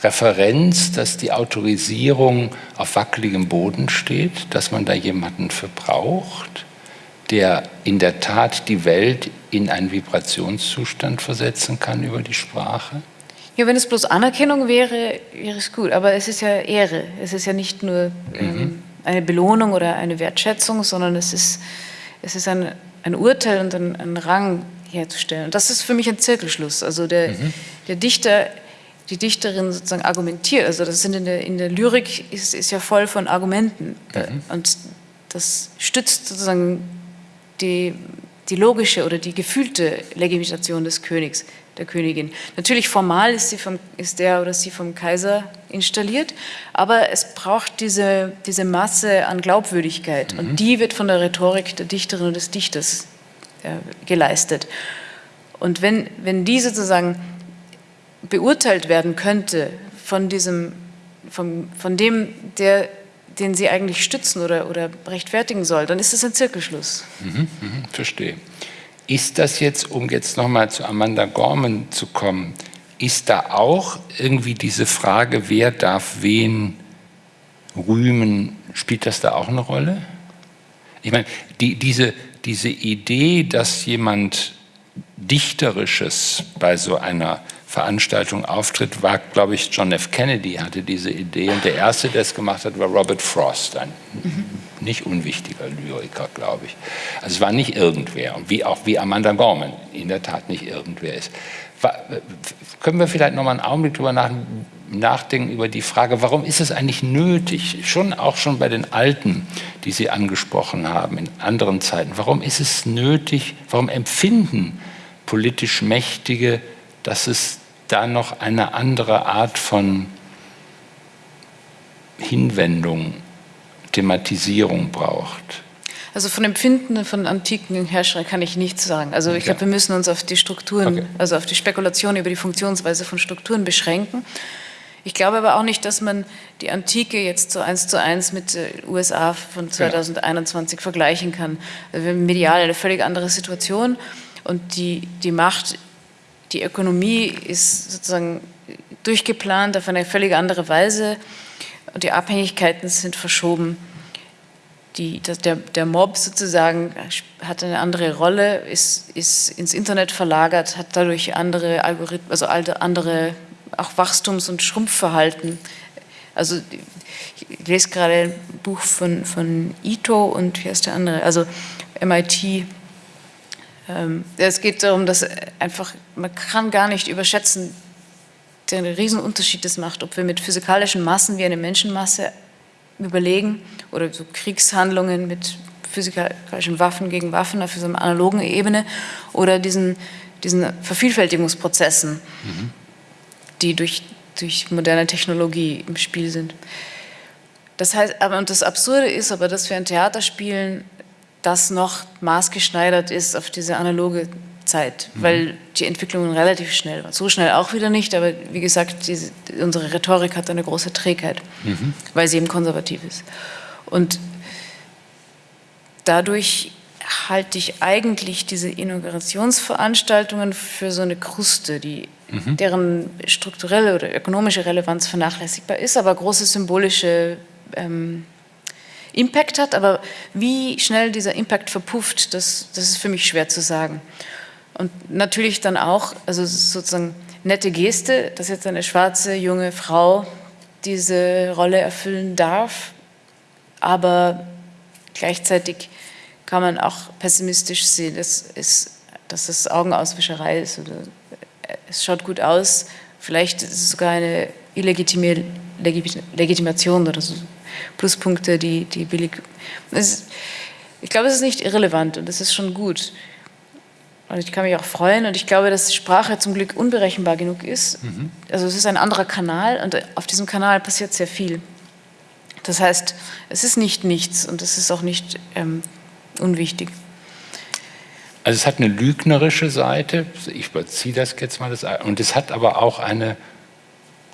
Speaker 1: Referenz, dass die Autorisierung auf wackeligem Boden steht, dass man da jemanden für braucht, der in der Tat die Welt in einen Vibrationszustand versetzen kann über die Sprache?
Speaker 2: Ja, wenn es bloß Anerkennung wäre, wäre es gut. Aber es ist ja Ehre. Es ist ja nicht nur ähm, mhm. eine Belohnung oder eine Wertschätzung, sondern es ist es ist ein, ein Urteil und ein, ein, Rang herzustellen. Und das ist für mich ein Zirkelschluss. Also der, mhm. der Dichter, die Dichterin sozusagen argumentiert, also das sind in der, in der Lyrik ist, ist ja voll von Argumenten mhm. und das stützt sozusagen die, die logische oder die gefühlte Legitimation des Königs der Königin. Natürlich formal ist, sie vom, ist der oder sie vom Kaiser installiert, aber es braucht diese, diese Masse an Glaubwürdigkeit mhm. und die wird von der Rhetorik der Dichterin und des Dichters äh, geleistet. Und wenn, wenn die sozusagen beurteilt werden könnte von, diesem, von, von dem, der, den sie eigentlich stützen oder, oder rechtfertigen soll, dann ist es ein Zirkelschluss.
Speaker 1: Mhm, mh, verstehe. Ist das jetzt, um jetzt nochmal zu Amanda Gorman zu kommen, ist da auch irgendwie diese Frage, wer darf wen rühmen, spielt das da auch eine Rolle? Ich meine, die, diese, diese Idee, dass jemand Dichterisches bei so einer Veranstaltung auftritt, war, glaube ich, John F. Kennedy hatte diese Idee und der Erste, der es gemacht hat, war Robert Frost, ein nicht unwichtiger Lyriker, glaube ich. Also es war nicht irgendwer, und wie auch wie Amanda Gorman in der Tat nicht irgendwer ist. War, können wir vielleicht noch mal einen Augenblick darüber nach, nachdenken, über die Frage, warum ist es eigentlich nötig, schon auch schon bei den Alten, die Sie angesprochen haben, in anderen Zeiten, warum ist es nötig, warum empfinden politisch Mächtige, dass es da noch eine andere Art von Hinwendung, Thematisierung braucht?
Speaker 2: Also von Empfinden von antiken Herrschern kann ich nichts sagen. Also ich glaube, wir müssen uns auf die Strukturen, okay. also auf die Spekulation über die Funktionsweise von Strukturen beschränken. Ich glaube aber auch nicht, dass man die Antike jetzt so eins zu eins mit den USA von 2021 genau. vergleichen kann. Also wir haben medial eine völlig andere Situation und die, die Macht die Ökonomie ist sozusagen durchgeplant auf eine völlig andere Weise und die Abhängigkeiten sind verschoben. Die, der, der Mob sozusagen hat eine andere Rolle, ist, ist ins Internet verlagert, hat dadurch andere Algorithmen, also andere auch Wachstums- und Schrumpfverhalten. Also ich lese gerade ein Buch von, von Ito und wie heißt der andere, also MIT es geht darum, dass einfach, man kann gar nicht überschätzen, den Riesenunterschied das macht, ob wir mit physikalischen Massen wie eine Menschenmasse überlegen oder so Kriegshandlungen mit physikalischen Waffen gegen Waffen auf so einer analogen Ebene oder diesen, diesen Vervielfältigungsprozessen, mhm. die durch, durch moderne Technologie im Spiel sind. Das heißt, aber und das Absurde ist aber, dass wir ein Theater spielen, das noch maßgeschneidert ist auf diese analoge Zeit, mhm. weil die Entwicklungen relativ schnell waren. So schnell auch wieder nicht, aber wie gesagt, diese, unsere Rhetorik hat eine große Trägheit, mhm. weil sie eben konservativ ist. Und dadurch halte ich eigentlich diese Inaugurationsveranstaltungen für so eine Kruste, die, mhm. deren strukturelle oder ökonomische Relevanz vernachlässigbar ist, aber große symbolische ähm, Impact hat, aber wie schnell dieser Impact verpufft, das, das ist für mich schwer zu sagen. Und natürlich dann auch, also sozusagen nette Geste, dass jetzt eine schwarze junge Frau diese Rolle erfüllen darf, aber gleichzeitig kann man auch pessimistisch sehen, dass, ist, dass das Augenauswischerei ist. Oder es schaut gut aus, vielleicht ist es sogar eine illegitime Legitimation oder so Pluspunkte, die, die billig. Ist, ich glaube, es ist nicht irrelevant und es ist schon gut. Und ich kann mich auch freuen und ich glaube, dass Sprache zum Glück unberechenbar genug ist. Mhm. Also es ist ein anderer Kanal und auf diesem Kanal passiert sehr viel. Das heißt, es ist nicht nichts und es ist auch nicht ähm, unwichtig.
Speaker 1: Also es hat eine lügnerische Seite, ich überziehe das jetzt mal, das, und es hat aber auch eine,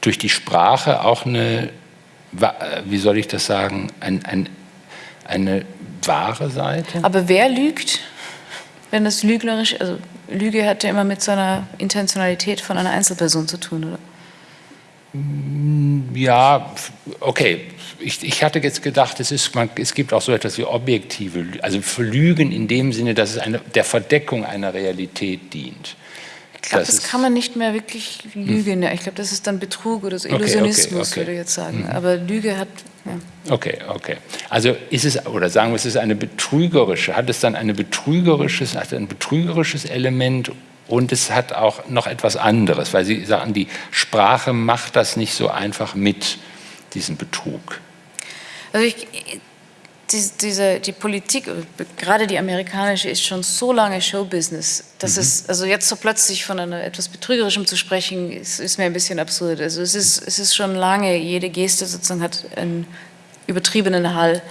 Speaker 1: durch die Sprache auch eine, wie soll ich das sagen, ein, ein, eine wahre Seite.
Speaker 2: Aber wer lügt? wenn das lügnerisch, also Lüge hat ja immer mit so einer Intentionalität von einer Einzelperson zu tun, oder?
Speaker 1: Mm, ja, okay. Ich, ich hatte jetzt gedacht, es, ist, man, es gibt auch so etwas wie objektive, also für Lügen in dem Sinne, dass es eine, der Verdeckung einer Realität dient.
Speaker 2: Ich glaube, das, das kann man nicht mehr wirklich lügen. Hm. Ich glaube, das ist dann Betrug oder so Illusionismus, okay, okay, okay. würde ich jetzt sagen. Hm. Aber Lüge hat.
Speaker 1: Ja. Okay, okay. Also ist es, oder sagen wir, es ist eine betrügerische, hat es dann eine betrügerisches, hat ein betrügerisches Element und es hat auch noch etwas anderes, weil Sie sagen, die Sprache macht das nicht so einfach mit, diesen Betrug.
Speaker 2: Also ich, die, diese, die Politik, gerade die amerikanische, ist schon so lange Showbusiness, dass mhm. es, also jetzt so plötzlich von einer etwas Betrügerischem zu sprechen, ist, ist, mir ein bisschen absurd. Also es ist, es ist schon lange, jede Geste sozusagen hat einen übertriebenen Hall.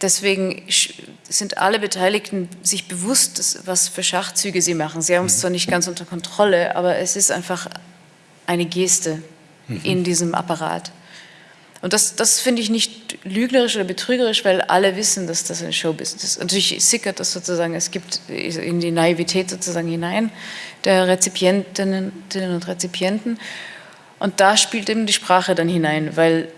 Speaker 2: Deswegen sind alle Beteiligten sich bewusst, was für Schachzüge sie machen. Sie haben es mhm. zwar nicht ganz unter Kontrolle, aber es ist einfach eine Geste mhm. in diesem Apparat. Und das, das finde ich nicht lügnerisch oder betrügerisch, weil alle wissen, dass das ein Showbusiness ist. Natürlich sickert das sozusagen, es gibt in die Naivität sozusagen hinein der Rezipientinnen und Rezipienten. Und da spielt eben die Sprache dann hinein, weil,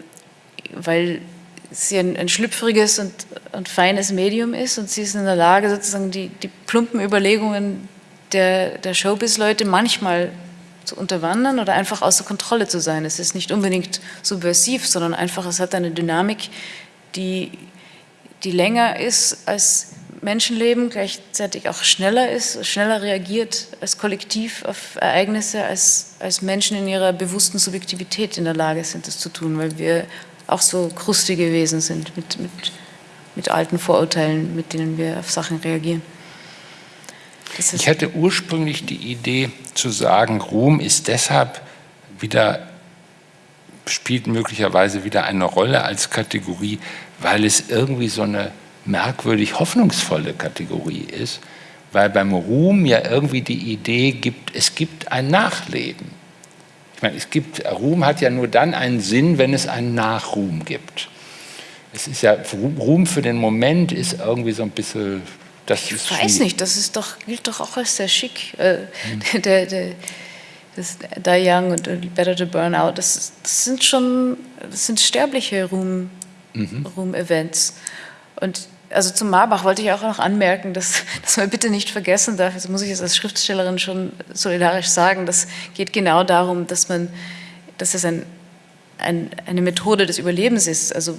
Speaker 2: weil sie ein, ein schlüpfriges und, und feines Medium ist und sie ist in der Lage, sozusagen die, die plumpen Überlegungen der, der Showbiz-Leute manchmal zu unterwandern oder einfach außer Kontrolle zu sein. Es ist nicht unbedingt subversiv, sondern einfach, es hat eine Dynamik, die, die länger ist als Menschenleben, gleichzeitig auch schneller ist, schneller reagiert als Kollektiv auf Ereignisse, als, als Menschen in ihrer bewussten Subjektivität in der Lage sind, das zu tun, weil wir auch so krustige Wesen sind mit, mit, mit alten Vorurteilen, mit denen wir auf Sachen reagieren.
Speaker 1: Ich hatte ursprünglich die Idee zu sagen, Ruhm ist deshalb wieder, spielt möglicherweise wieder eine Rolle als Kategorie, weil es irgendwie so eine merkwürdig hoffnungsvolle Kategorie ist, weil beim Ruhm ja irgendwie die Idee gibt, es gibt ein Nachleben. Ich meine, es gibt, Ruhm hat ja nur dann einen Sinn, wenn es einen Nachruhm gibt. Es ist ja, Ruhm für den Moment ist irgendwie so ein bisschen
Speaker 2: das ich weiß nicht, das ist doch, gilt doch auch als sehr schick. Äh, mhm. (laughs) der, der, das Die Young und Better to Burn Out, das, das sind schon, das sind sterbliche mhm. Ruhm-Events. Und also zum Marbach wollte ich auch noch anmerken, dass, (laughs) dass man bitte nicht vergessen darf, das muss ich jetzt als Schriftstellerin schon solidarisch sagen, das geht genau darum, dass man, dass es ein, ein, eine Methode des Überlebens ist. Also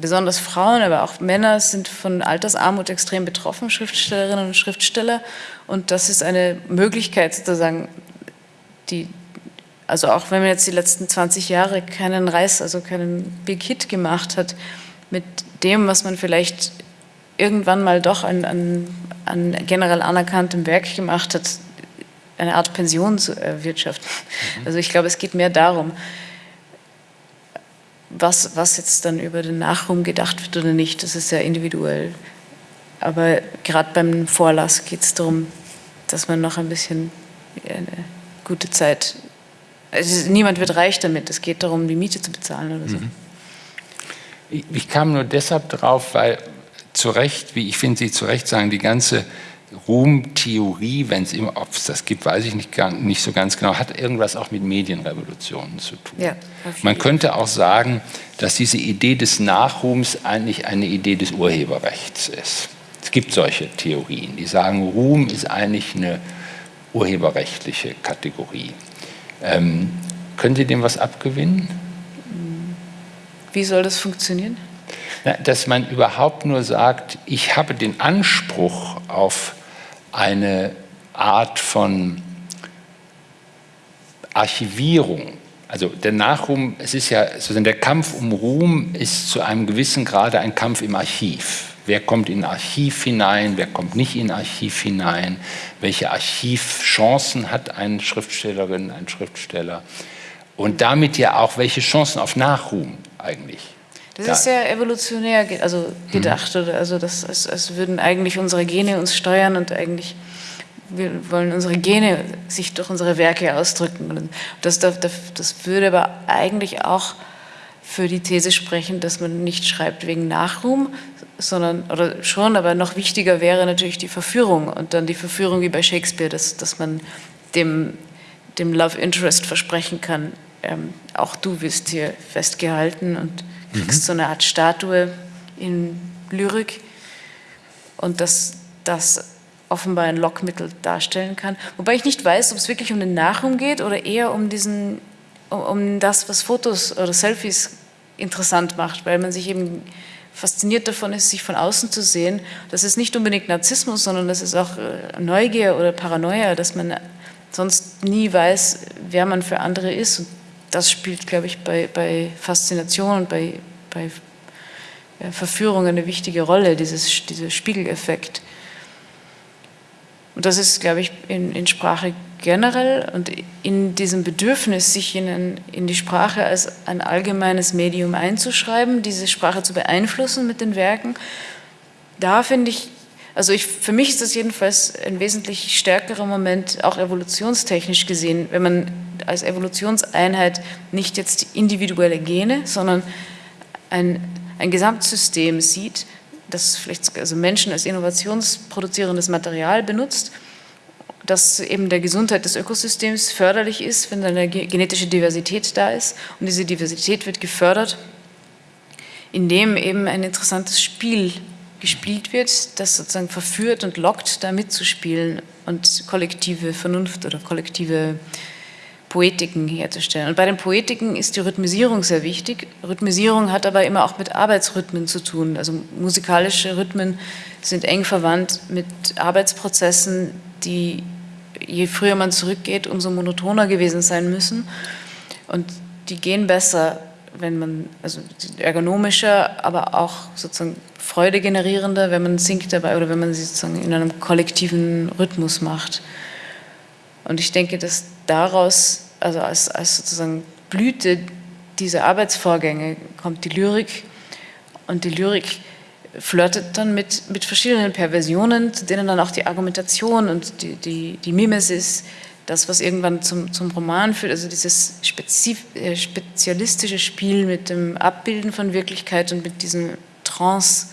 Speaker 2: besonders Frauen, aber auch Männer sind von Altersarmut extrem betroffen, Schriftstellerinnen und Schriftsteller. Und das ist eine Möglichkeit sozusagen, die, also auch wenn man jetzt die letzten 20 Jahre keinen Reiß, also keinen Big Hit gemacht hat, mit dem, was man vielleicht irgendwann mal doch an, an, an generell anerkanntem Werk gemacht hat, eine Art Pension zu erwirtschaften. Mhm. Also ich glaube, es geht mehr darum, was, was jetzt dann über den Nachruhm gedacht wird oder nicht, das ist sehr individuell. Aber gerade beim Vorlass geht es darum, dass man noch ein bisschen eine gute Zeit. Also niemand wird reich damit. Es geht darum, die Miete zu bezahlen oder so. Mhm.
Speaker 1: Ich kam nur deshalb drauf, weil zu Recht, wie ich finde, Sie zu Recht sagen, die ganze Ruhmtheorie, wenn es immer, ob es das gibt, weiß ich nicht, gar, nicht so ganz genau, hat irgendwas auch mit Medienrevolutionen zu tun. Ja, Man könnte auch sagen, dass diese Idee des Nachruhms eigentlich eine Idee des Urheberrechts ist. Es gibt solche Theorien, die sagen, Ruhm ist eigentlich eine urheberrechtliche Kategorie. Ähm, können Sie dem was abgewinnen?
Speaker 2: Wie soll das funktionieren?
Speaker 1: dass man überhaupt nur sagt, ich habe den Anspruch auf eine Art von Archivierung. Also der Nachruhm, es ist ja sozusagen der Kampf um Ruhm ist zu einem gewissen Grade ein Kampf im Archiv. Wer kommt in Archiv hinein, wer kommt nicht in Archiv hinein, welche Archivchancen hat eine Schriftstellerin, ein Schriftsteller und damit ja auch welche Chancen auf Nachruhm eigentlich.
Speaker 2: Das ist sehr evolutionär also gedacht, mhm. also das, als, als würden eigentlich unsere Gene uns steuern und eigentlich wir wollen unsere Gene sich durch unsere Werke ausdrücken. Das, das, das würde aber eigentlich auch für die These sprechen, dass man nicht schreibt wegen Nachruhm, sondern, oder schon, aber noch wichtiger wäre natürlich die Verführung und dann die Verführung wie bei Shakespeare, dass, dass man dem, dem Love Interest versprechen kann, ähm, auch du wirst hier festgehalten und kriegst mhm. so eine Art Statue in Lyrik und dass das offenbar ein Lockmittel darstellen kann. Wobei ich nicht weiß, ob es wirklich um den Nachruhm geht oder eher um, diesen, um, um das, was Fotos oder Selfies interessant macht, weil man sich eben fasziniert davon ist, sich von außen zu sehen. Das ist nicht unbedingt Narzissmus, sondern das ist auch äh, Neugier oder Paranoia, dass man sonst nie weiß, wer man für andere ist. Und das spielt, glaube ich, bei, bei Faszination und bei, bei Verführung eine wichtige Rolle, dieses, dieser Spiegeleffekt. Und das ist, glaube ich, in, in, Sprache generell und in diesem Bedürfnis, sich in, in, die Sprache als ein allgemeines Medium einzuschreiben, diese Sprache zu beeinflussen mit den Werken, da finde ich, also ich, für mich ist das jedenfalls ein wesentlich stärkerer Moment, auch evolutionstechnisch gesehen, wenn man als Evolutionseinheit nicht jetzt individuelle Gene, sondern ein, ein Gesamtsystem sieht, das vielleicht also Menschen als innovationsproduzierendes Material benutzt, das eben der Gesundheit des Ökosystems förderlich ist, wenn eine genetische Diversität da ist. Und diese Diversität wird gefördert, indem eben ein interessantes Spiel gespielt wird, das sozusagen verführt und lockt, da mitzuspielen und kollektive Vernunft oder kollektive Poetiken herzustellen. Und bei den Poetiken ist die Rhythmisierung sehr wichtig. Rhythmisierung hat aber immer auch mit Arbeitsrhythmen zu tun. Also musikalische Rhythmen sind eng verwandt mit Arbeitsprozessen, die je früher man zurückgeht, umso monotoner gewesen sein müssen. Und die gehen besser, wenn man, also ergonomischer, aber auch sozusagen freudegenerierender, wenn man singt dabei oder wenn man sie sozusagen in einem kollektiven Rhythmus macht. Und ich denke, dass daraus, also als, als sozusagen Blüte dieser Arbeitsvorgänge kommt die Lyrik und die Lyrik flirtet dann mit, mit verschiedenen Perversionen, zu denen dann auch die Argumentation und die, die, die Mimesis, das, was irgendwann zum, zum Roman führt, also dieses spezif, äh, spezialistische Spiel mit dem Abbilden von Wirklichkeit und mit diesem Trance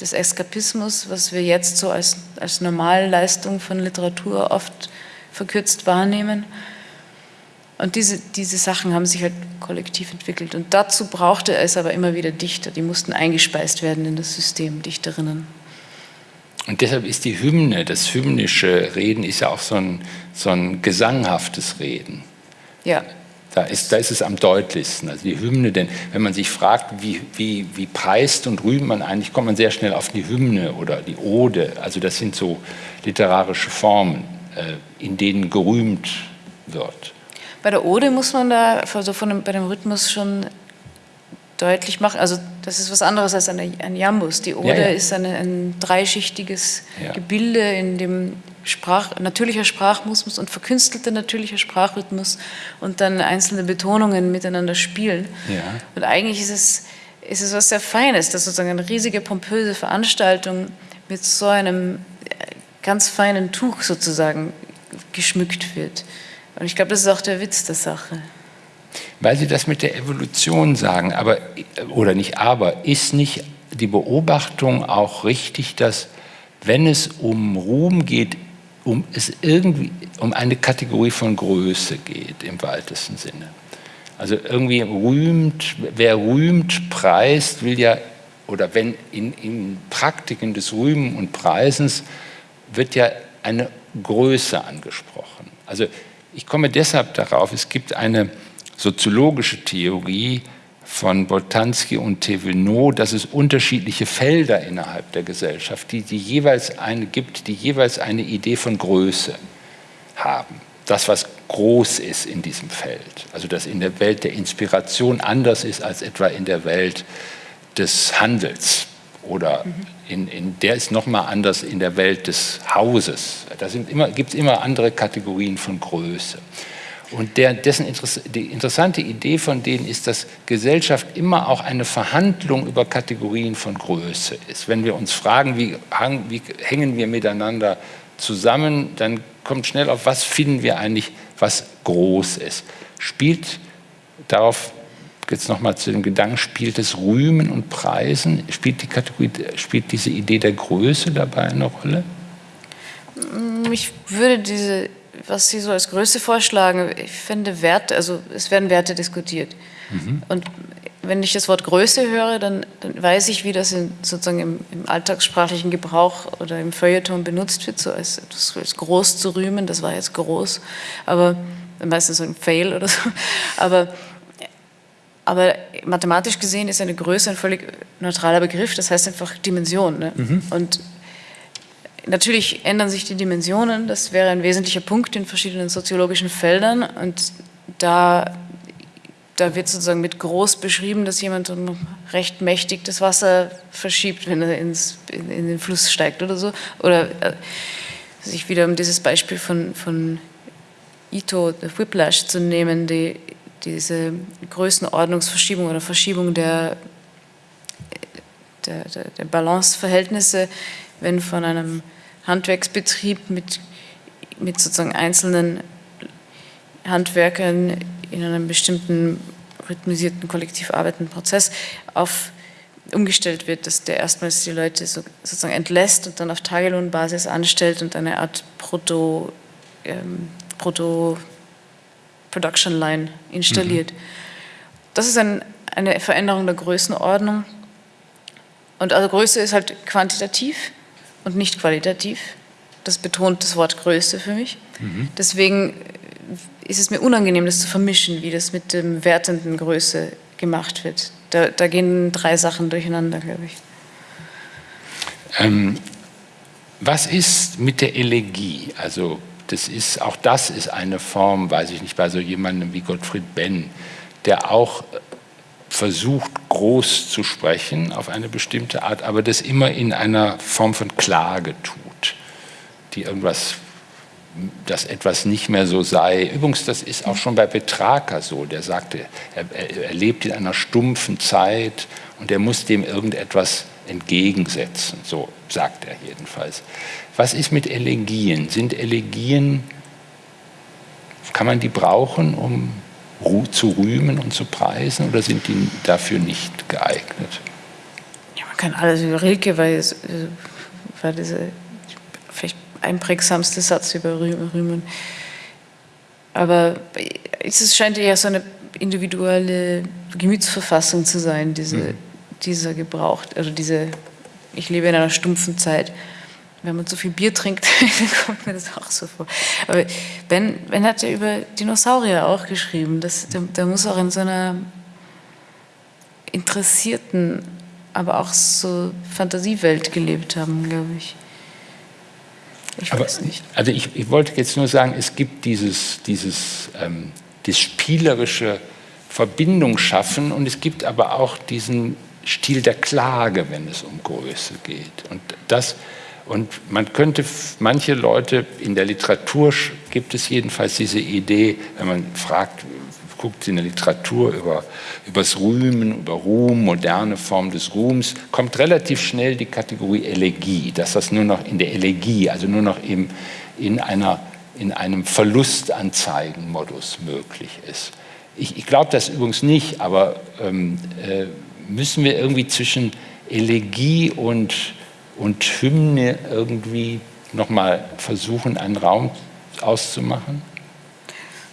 Speaker 2: des Eskapismus, was wir jetzt so als, als Normalleistung von Literatur oft verkürzt wahrnehmen. Und diese, diese Sachen haben sich halt kollektiv entwickelt. Und dazu brauchte es aber immer wieder Dichter, die mussten eingespeist werden in das System, Dichterinnen.
Speaker 1: Und deshalb ist die Hymne, das hymnische Reden, ist ja auch so ein, so ein gesanghaftes Reden.
Speaker 2: Ja.
Speaker 1: Da ist, da ist es am deutlichsten. Also die Hymne, denn wenn man sich fragt, wie, wie, wie preist und rühmt man eigentlich, kommt man sehr schnell auf die Hymne oder die Ode. Also das sind so literarische Formen. Äh, in denen gerühmt wird.
Speaker 2: Bei der Ode muss man da also von dem, bei dem Rhythmus schon deutlich machen, also das ist was anderes als eine, ein Jambus. Die Ode ja, ja. ist eine, ein dreischichtiges ja. Gebilde, in dem Sprach, natürlicher Sprachmusmus und verkünstelter natürlicher Sprachrhythmus und dann einzelne Betonungen miteinander spielen. Und eigentlich ist es, ist es was sehr Feines, dass sozusagen eine riesige, pompöse Veranstaltung mit so einem ganz feinen Tuch sozusagen geschmückt wird. Und ich glaube, das ist auch der Witz der Sache.
Speaker 1: Weil Sie das mit der Evolution sagen, aber, oder nicht aber, ist nicht die Beobachtung auch richtig, dass wenn es um Ruhm geht, um es irgendwie um eine Kategorie von Größe geht im weitesten Sinne. Also irgendwie rühmt, wer rühmt, preist, will ja, oder wenn in, in Praktiken des Rühmen und Preisens wird ja eine Größe angesprochen. Also ich komme deshalb darauf, es gibt eine soziologische Theorie von Boltanski und Thévenot, dass es unterschiedliche Felder innerhalb der Gesellschaft, die, die jeweils eine gibt, die jeweils eine Idee von Größe haben. Das, was groß ist in diesem Feld. Also dass in der Welt der Inspiration anders ist als etwa in der Welt des Handels oder in, in der ist nochmal anders in der Welt des Hauses. Da gibt es immer andere Kategorien von Größe. Und der, dessen die interessante Idee von denen ist, dass Gesellschaft immer auch eine Verhandlung über Kategorien von Größe ist. Wenn wir uns fragen, wie, wie hängen wir miteinander zusammen, dann kommt schnell auf, was finden wir eigentlich, was groß ist. Spielt darauf jetzt nochmal zu dem Gedanken, spielt es Rühmen und Preisen? Spielt die Kategorie, spielt diese Idee der Größe dabei eine Rolle?
Speaker 2: Ich würde diese was Sie so als Größe vorschlagen, ich finde Werte, also es werden Werte diskutiert. Mhm. Und wenn ich das Wort Größe höre, dann, dann weiß ich, wie das in, sozusagen im, im, alltagssprachlichen Gebrauch oder im Feuilleton benutzt wird, so als als groß zu rühmen, das war jetzt groß, aber meistens so ein Fail oder so. Aber, aber mathematisch gesehen ist eine Größe ein völlig neutraler Begriff, das heißt einfach Dimension. Ne? Mhm. Und Natürlich ändern sich die Dimensionen, das wäre ein wesentlicher Punkt in verschiedenen soziologischen Feldern. Und da, da wird sozusagen mit groß beschrieben, dass jemand recht mächtig das Wasser verschiebt, wenn er ins, in, in den Fluss steigt oder so. Oder äh, sich wieder um dieses Beispiel von, von Ito, Whiplash zu nehmen, die, diese Größenordnungsverschiebung oder Verschiebung der, der, der, der Balanceverhältnisse wenn von einem Handwerksbetrieb mit, mit sozusagen einzelnen Handwerkern in einem bestimmten rhythmisierten, kollektiv arbeitenden Prozess auf, umgestellt wird, dass der erstmals die Leute so, sozusagen entlässt und dann auf Tagelohnbasis anstellt und eine Art Proto, ähm, Proto Production Line installiert. Mhm. Das ist ein, eine Veränderung der Größenordnung. Und also Größe ist halt quantitativ und nicht qualitativ. Das betont das Wort Größe für mich. Mhm. Deswegen ist es mir unangenehm, das zu vermischen, wie das mit dem wertenden Größe gemacht wird. Da, da gehen drei Sachen durcheinander, glaube ich.
Speaker 1: Ähm, was ist mit der Elegie? Also das ist, auch das ist eine Form, weiß ich nicht, bei so jemandem wie Gottfried Benn, der auch versucht, groß zu sprechen auf eine bestimmte Art, aber das immer in einer Form von Klage tut, die irgendwas, dass etwas nicht mehr so sei. Übrigens, das ist auch schon bei Petrarca so, der sagte, er, er lebt in einer stumpfen Zeit und er muss dem irgendetwas entgegensetzen, so sagt er jedenfalls. Was ist mit Elegien? Sind Elegien, kann man die brauchen, um zu rühmen und zu preisen oder sind die dafür nicht geeignet?
Speaker 2: Ja, man kann alles über Rilke, weil es äh, war dieser vielleicht einprägsamste Satz über Rühmen. Aber es scheint eher so eine individuelle Gemütsverfassung zu sein, diese, mhm. dieser Gebrauch, also diese, ich lebe in einer stumpfen Zeit wenn man zu viel Bier trinkt, (laughs) kommt mir das auch so vor. Aber Ben, ben hat ja über Dinosaurier auch geschrieben. Das, der, der muss auch in so einer interessierten, aber auch so Fantasiewelt gelebt haben, glaube ich.
Speaker 1: Ich aber, weiß nicht. Also ich, ich, wollte jetzt nur sagen, es gibt dieses, dieses ähm, das spielerische Verbindung schaffen und es gibt aber auch diesen Stil der Klage, wenn es um Größe geht. Und das und man könnte, manche Leute in der Literatur gibt es jedenfalls diese Idee, wenn man fragt, guckt in der Literatur über, das Rühmen, über Ruhm, moderne Form des Ruhms, kommt relativ schnell die Kategorie Elegie, dass das nur noch in der Elegie, also nur noch eben in, einer, in einem Verlustanzeigenmodus möglich ist. Ich, ich glaube das übrigens nicht, aber ähm, äh, müssen wir irgendwie zwischen Elegie und und Hymne irgendwie nochmal versuchen, einen Raum auszumachen?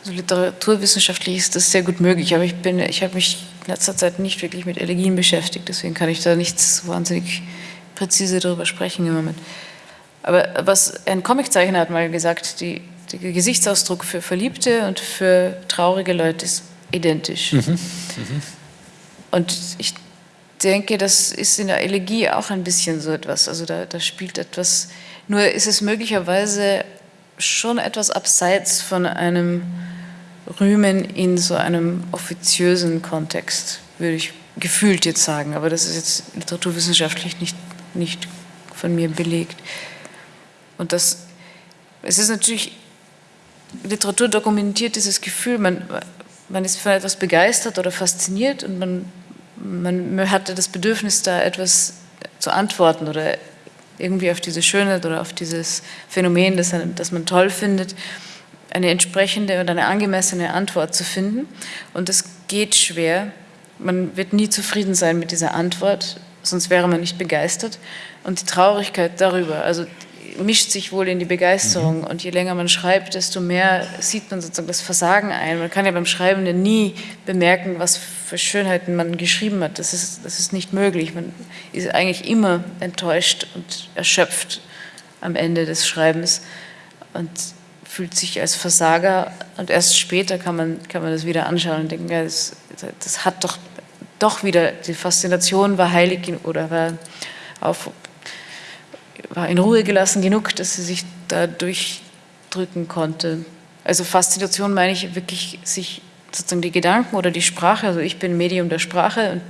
Speaker 2: Also literaturwissenschaftlich ist das sehr gut möglich, aber ich, ich habe mich in letzter Zeit nicht wirklich mit Elegien beschäftigt, deswegen kann ich da nichts wahnsinnig präzise darüber sprechen im Moment. Aber was ein Comiczeichner hat mal gesagt, die, der Gesichtsausdruck für Verliebte und für traurige Leute ist identisch. Mhm. Mhm. Und ich denke, das ist in der Elegie auch ein bisschen so etwas. Also da, da spielt etwas, nur ist es möglicherweise schon etwas abseits von einem Rühmen in so einem offiziösen Kontext, würde ich gefühlt jetzt sagen. Aber das ist jetzt literaturwissenschaftlich nicht, nicht von mir belegt. Und das, es ist natürlich, Literatur dokumentiert dieses Gefühl, man, man ist von etwas begeistert oder fasziniert und man, man hatte das Bedürfnis, da etwas zu antworten oder irgendwie auf diese Schönheit oder auf dieses Phänomen, das, das man toll findet, eine entsprechende und eine angemessene Antwort zu finden. Und das geht schwer. Man wird nie zufrieden sein mit dieser Antwort, sonst wäre man nicht begeistert. Und die Traurigkeit darüber, also mischt sich wohl in die Begeisterung. Mhm. Und je länger man schreibt, desto mehr sieht man sozusagen das Versagen ein. Man kann ja beim Schreiben nie bemerken, was für Schönheiten man geschrieben hat. Das ist, das ist nicht möglich. Man ist eigentlich immer enttäuscht und erschöpft am Ende des Schreibens und fühlt sich als Versager. Und erst später kann man, kann man das wieder anschauen und denken, ja, das, das hat doch, doch wieder, die Faszination war heilig oder war auf war in Ruhe gelassen genug, dass sie sich da durchdrücken konnte. Also Faszination meine ich wirklich, sich sozusagen die Gedanken oder die Sprache, also ich bin Medium der Sprache und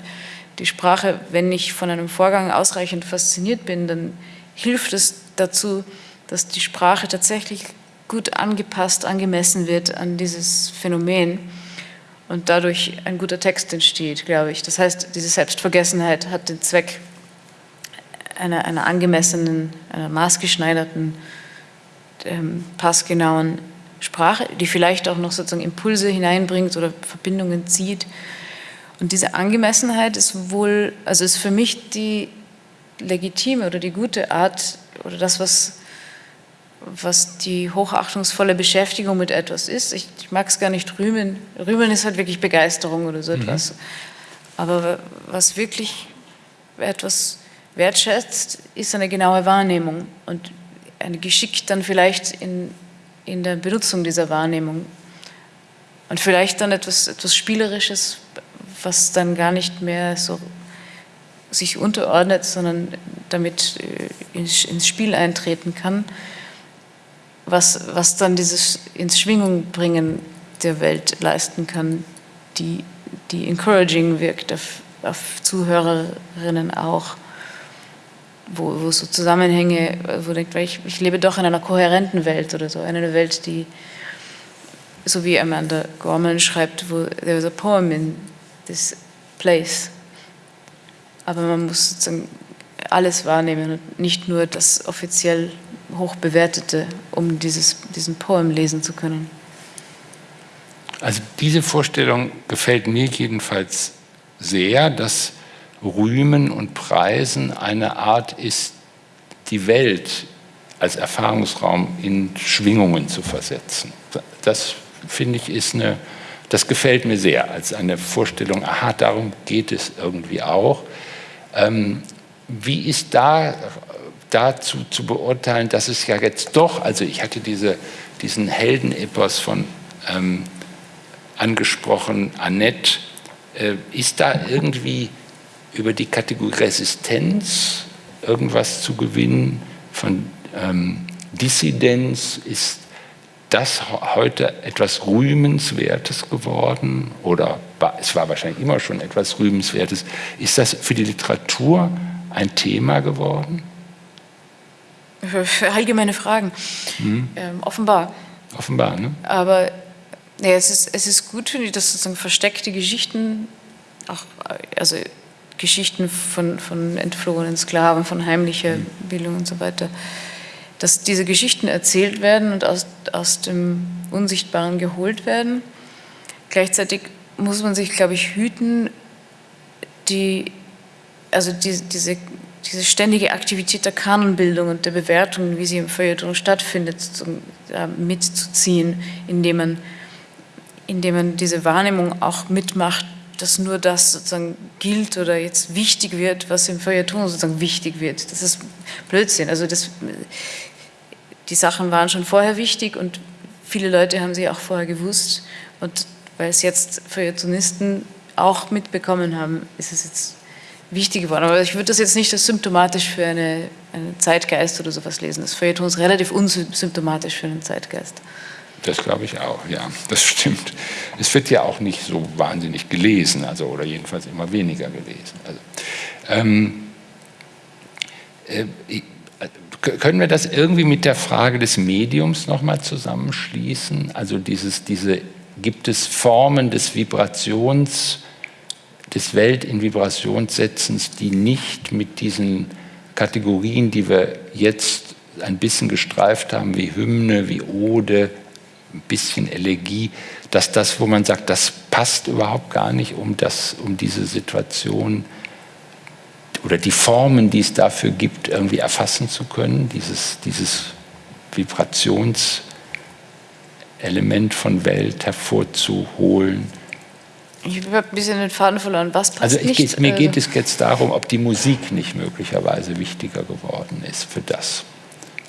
Speaker 2: die Sprache, wenn ich von einem Vorgang ausreichend fasziniert bin, dann hilft es dazu, dass die Sprache tatsächlich gut angepasst, angemessen wird an dieses Phänomen und dadurch ein guter Text entsteht, glaube ich. Das heißt, diese Selbstvergessenheit hat den Zweck, einer, einer angemessenen, einer maßgeschneiderten, ähm, passgenauen Sprache, die vielleicht auch noch sozusagen Impulse hineinbringt oder Verbindungen zieht. Und diese Angemessenheit ist wohl, also ist für mich die legitime oder die gute Art oder das, was, was die hochachtungsvolle Beschäftigung mit etwas ist. Ich, ich mag es gar nicht rühmen. Rühmen ist halt wirklich Begeisterung oder so mhm. etwas. Aber was wirklich etwas wertschätzt, ist eine genaue Wahrnehmung und ein Geschick dann vielleicht in, in der Benutzung dieser Wahrnehmung. Und vielleicht dann etwas, etwas Spielerisches, was dann gar nicht mehr so sich unterordnet, sondern damit äh, ins, Spiel eintreten kann, was, was dann dieses ins Schwingung bringen der Welt leisten kann, die, die encouraging wirkt auf, auf Zuhörerinnen auch wo, wo so Zusammenhänge, wo denkt, ich, ich lebe doch in einer kohärenten Welt oder so, eine Welt, die, so wie Amanda Gorman schreibt, wo there's a poem in this place. Aber man muss sozusagen alles wahrnehmen und nicht nur das offiziell hoch bewertete, um dieses, diesen Poem lesen zu können.
Speaker 1: Also diese Vorstellung gefällt mir jedenfalls sehr, dass Rühmen und Preisen eine Art ist, die Welt als Erfahrungsraum in Schwingungen zu versetzen. Das finde ich ist eine, das gefällt mir sehr als eine Vorstellung, aha, darum geht es irgendwie auch. Ähm, wie ist da dazu zu beurteilen, dass es ja jetzt doch, also ich hatte diese, diesen Heldenepos von ähm, angesprochen, Annette, äh, ist da irgendwie über die Kategorie Resistenz irgendwas zu gewinnen, von ähm, Dissidenz, ist das heute etwas Rühmenswertes geworden oder es war wahrscheinlich immer schon etwas Rühmenswertes. Ist das für die Literatur ein Thema geworden?
Speaker 2: Allgemeine Fragen. Hm. Ähm, offenbar.
Speaker 1: Offenbar, ne?
Speaker 2: Aber ja, es, ist, es ist gut, finde ich, dass sozusagen versteckte Geschichten auch, also Geschichten von, von entflohenen Sklaven, von heimlicher mhm. Bildung und so weiter, dass diese Geschichten erzählt werden und aus, aus dem Unsichtbaren geholt werden. Gleichzeitig muss man sich, glaube ich, hüten, die, also die, diese diese ständige Aktivität der Kanonbildung und der Bewertung, wie sie im Feuilleton stattfindet, mitzuziehen, indem man, indem man diese Wahrnehmung auch mitmacht, dass nur das sozusagen gilt oder jetzt wichtig wird, was im Feuilleton sozusagen wichtig wird. Das ist Blödsinn. Also das, die Sachen waren schon vorher wichtig und viele Leute haben sie auch vorher gewusst. Und weil es jetzt Feuilletonisten auch mitbekommen haben, ist es jetzt wichtig geworden. Aber ich würde das jetzt nicht als symptomatisch für eine, einen Zeitgeist oder sowas lesen. Das Feuilleton ist relativ unsymptomatisch für einen Zeitgeist.
Speaker 1: Das glaube ich auch, ja, das stimmt. Es wird ja auch nicht so wahnsinnig gelesen, also oder jedenfalls immer weniger gelesen. Also, ähm, äh, können wir das irgendwie mit der Frage des Mediums nochmal zusammenschließen? Also dieses, diese, gibt es Formen des Vibrations, des Welt in Vibrationssetzens, die nicht mit diesen Kategorien, die wir jetzt ein bisschen gestreift haben, wie Hymne, wie Ode, ein bisschen Elegie, dass das, wo man sagt, das passt überhaupt gar nicht, um, das, um diese Situation oder die Formen, die es dafür gibt, irgendwie erfassen zu können, dieses, dieses Vibrationselement von Welt hervorzuholen.
Speaker 2: Ich habe ein bisschen den Faden verloren. Was passt
Speaker 1: also
Speaker 2: nicht?
Speaker 1: Geht, mir geht es jetzt darum, ob die Musik nicht möglicherweise wichtiger geworden ist für das.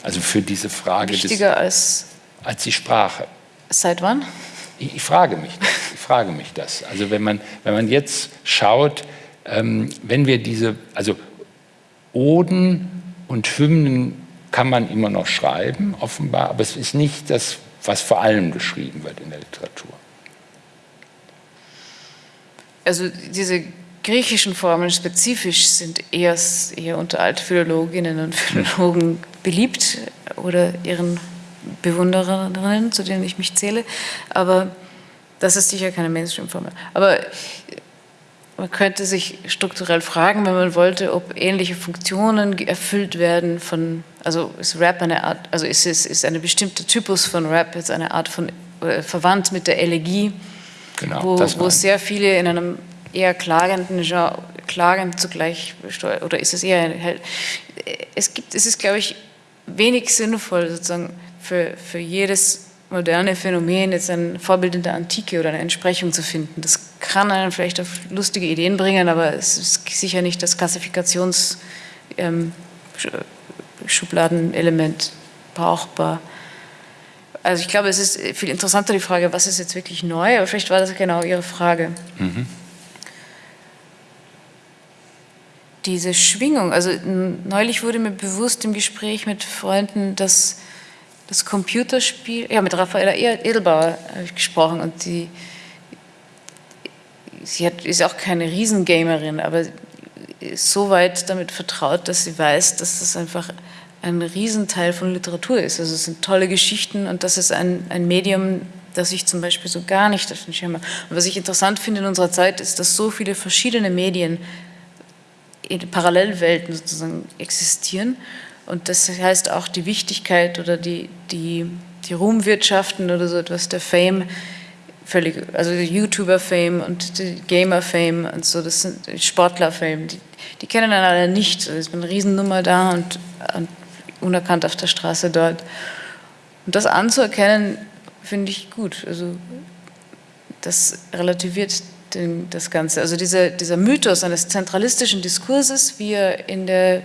Speaker 1: Also für diese Frage.
Speaker 2: Wichtiger des, als
Speaker 1: als die Sprache.
Speaker 2: Seit wann?
Speaker 1: Ich, ich, frage mich das. Ich frage mich das. Also wenn man, wenn man jetzt schaut, ähm, wenn wir diese, also Oden und Hymnen kann man immer noch schreiben, offenbar, aber es ist nicht das, was vor allem geschrieben wird in der Literatur.
Speaker 2: Also diese griechischen Formeln spezifisch sind eher, eher unter Altphilologinnen und Philologen beliebt oder ihren Bewundererinnen, zu denen ich mich zähle, aber das ist sicher keine Mainstream-Formel. Aber man könnte sich strukturell fragen, wenn man wollte, ob ähnliche Funktionen erfüllt werden von, also ist Rap eine Art, also ist es ist eine bestimmte Typus von Rap jetzt eine Art von äh, verwandt mit der Elegie, genau, wo, wo sehr viele in einem eher klagenden Genre, klagend zugleich oder ist es eher, es gibt, es ist glaube ich wenig sinnvoll sozusagen für, für jedes moderne Phänomen jetzt ein Vorbild in der Antike oder eine Entsprechung zu finden. Das kann einen vielleicht auf lustige Ideen bringen, aber es ist sicher nicht das Klassifikationsschubladenelement ähm, brauchbar. Also ich glaube, es ist viel interessanter die Frage, was ist jetzt wirklich neu, aber vielleicht war das genau Ihre Frage. Mhm. Diese Schwingung, also neulich wurde mir bewusst im Gespräch mit Freunden, dass das Computerspiel, ja, mit Raffaella Edelbauer habe ich gesprochen und die, sie hat, ist auch keine Riesengamerin, aber ist so weit damit vertraut, dass sie weiß, dass das einfach ein Riesenteil von Literatur ist. Also es sind tolle Geschichten und das ist ein, ein Medium, das ich zum Beispiel so gar nicht auf den Schirm habe. Und was ich interessant finde in unserer Zeit, ist, dass so viele verschiedene Medien in Parallelwelten sozusagen existieren und das heißt auch die Wichtigkeit oder die, die, die Ruhmwirtschaften oder so etwas, der Fame, völlig, also YouTuber-Fame und Gamer-Fame und so, das sind Sportler-Fame, die, die kennen dann alle nicht. Es ist eine Riesennummer da und, und unerkannt auf der Straße dort. Und das anzuerkennen, finde ich gut. Also das relativiert den, das Ganze. Also dieser, dieser Mythos eines zentralistischen Diskurses, wie er in der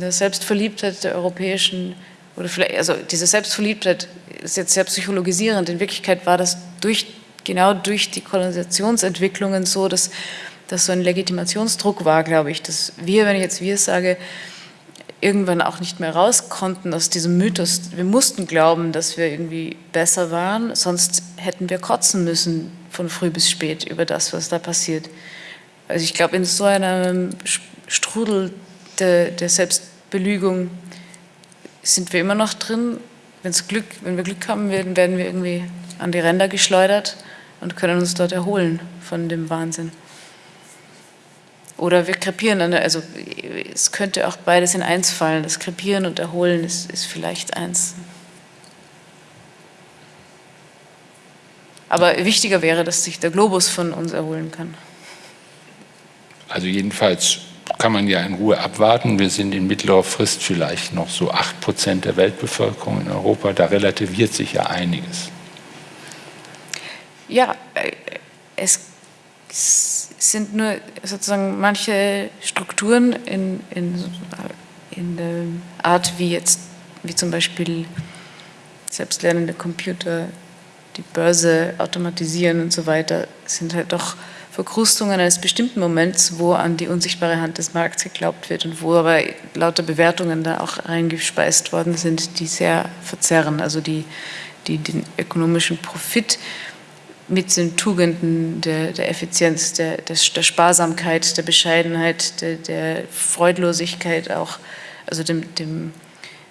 Speaker 2: der Selbstverliebtheit der europäischen, oder vielleicht, also diese Selbstverliebtheit ist jetzt sehr psychologisierend, in Wirklichkeit war das durch, genau durch die Kolonisationsentwicklungen so, dass, dass so ein Legitimationsdruck war, glaube ich, dass wir, wenn ich jetzt wir sage, irgendwann auch nicht mehr raus konnten aus diesem Mythos. Wir mussten glauben, dass wir irgendwie besser waren, sonst hätten wir kotzen müssen von früh bis spät über das, was da passiert. Also ich glaube, in so einem Strudel der, der Selbstbelügung sind wir immer noch drin. Wenn's Glück, wenn wir Glück haben werden, werden wir irgendwie an die Ränder geschleudert und können uns dort erholen von dem Wahnsinn. Oder wir krepieren, also es könnte auch beides in eins fallen. Das Krepieren und Erholen ist, ist vielleicht eins. Aber wichtiger wäre, dass sich der Globus von uns erholen kann.
Speaker 1: Also jedenfalls kann man ja in Ruhe abwarten. Wir sind in mittlerer Frist vielleicht noch so 8 Prozent der Weltbevölkerung in Europa. Da relativiert sich ja einiges.
Speaker 2: Ja, äh, es sind nur sozusagen manche Strukturen in, in, in der Art, wie jetzt, wie zum Beispiel selbstlernende Computer die Börse automatisieren und so weiter, sind halt doch Verkrustungen eines bestimmten Moments, wo an die unsichtbare Hand des Markts geglaubt wird und wo aber lauter Bewertungen da auch reingespeist worden sind, die sehr verzerren, also die, die den ökonomischen Profit mit den Tugenden der, der Effizienz, der, der, der, Sparsamkeit, der Bescheidenheit, der, der Freudlosigkeit auch, also dem, dem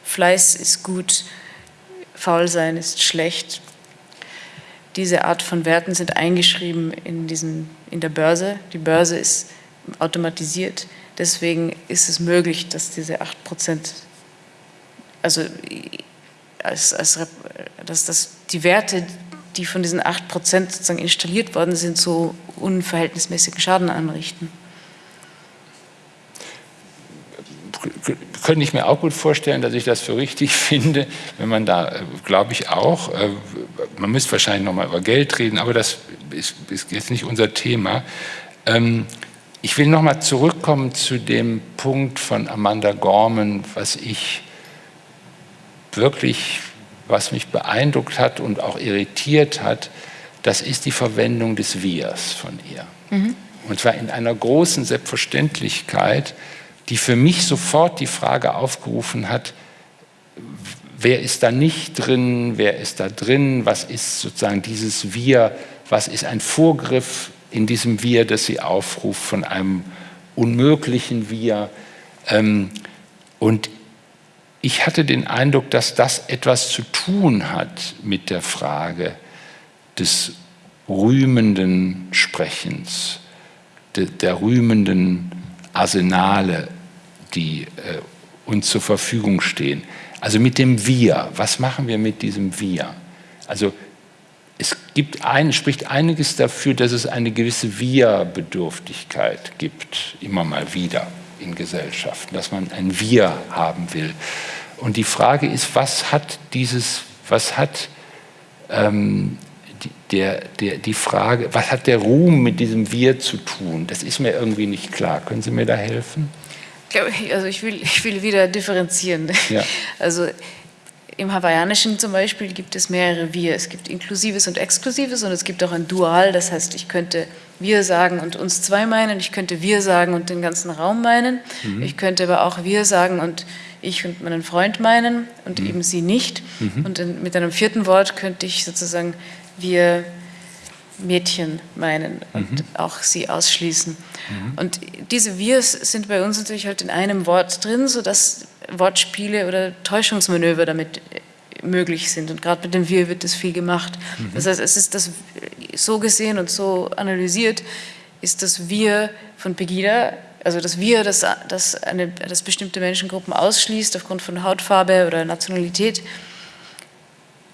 Speaker 2: Fleiß ist gut, Faulsein ist schlecht, diese Art von Werten sind eingeschrieben in, diesen, in der Börse. Die Börse ist automatisiert. Deswegen ist es möglich, dass diese 8 Prozent, also als, als, dass das, die Werte, die von diesen 8 Prozent sozusagen installiert worden sind, so unverhältnismäßigen Schaden anrichten.
Speaker 1: Könnte ich mir auch gut vorstellen, dass ich das für richtig (laughs) finde, wenn man da, äh, glaube ich auch, äh, man müsste wahrscheinlich nochmal über Geld reden, aber das ist, ist jetzt nicht unser Thema. Ähm, ich will nochmal zurückkommen zu dem Punkt von Amanda Gorman, was ich wirklich, was mich beeindruckt hat und auch irritiert hat, das ist die Verwendung des Wirs von ihr. Mhm. Und zwar in einer großen Selbstverständlichkeit, die für mich sofort die Frage aufgerufen hat, wer ist da nicht drin, wer ist da drin, was ist sozusagen dieses Wir, was ist ein Vorgriff in diesem Wir, das sie aufruft von einem unmöglichen Wir. Ähm, und ich hatte den Eindruck, dass das etwas zu tun hat mit der Frage des rühmenden Sprechens, der rühmenden Arsenale, die äh, uns zur Verfügung stehen. Also mit dem Wir, was machen wir mit diesem Wir? Also es gibt ein, spricht einiges dafür, dass es eine gewisse Wir-Bedürftigkeit gibt, immer mal wieder in Gesellschaften, dass man ein Wir haben will. Und die Frage ist, was hat dieses, was hat ähm, der, der, die Frage, was hat der Ruhm mit diesem Wir zu tun? Das ist mir irgendwie nicht klar. Können Sie mir da helfen?
Speaker 2: Also ich will, ich will wieder differenzieren. Ja. Also im Hawaiianischen zum Beispiel gibt es mehrere Wir. Es gibt Inklusives und Exklusives und es gibt auch ein Dual. Das heißt, ich könnte wir sagen und uns zwei meinen. Ich könnte wir sagen und den ganzen Raum meinen. Mhm. Ich könnte aber auch wir sagen und ich und meinen Freund meinen und mhm. eben sie nicht. Mhm. Und in, mit einem vierten Wort könnte ich sozusagen wir Mädchen meinen und mhm. auch sie ausschließen. Mhm. Und diese Wirs sind bei uns natürlich halt in einem Wort drin, sodass Wortspiele oder Täuschungsmanöver damit äh, möglich sind. Und gerade mit dem Wir wird das viel gemacht. Mhm. Das heißt, es ist das so gesehen und so analysiert, ist das Wir von Pegida, also das Wir, das, das, eine, das bestimmte Menschengruppen ausschließt aufgrund von Hautfarbe oder Nationalität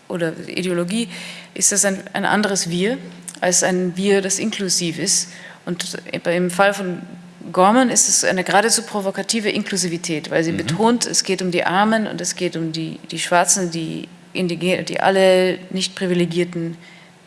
Speaker 2: oder Ideologie, ist das ein, ein anderes Wir als ein Wir, das inklusiv ist. Und im Fall von Gorman ist es eine geradezu provokative Inklusivität, weil sie mhm. betont, es geht um die Armen und es geht um die, die Schwarzen, die Indigenen, die alle nicht privilegierten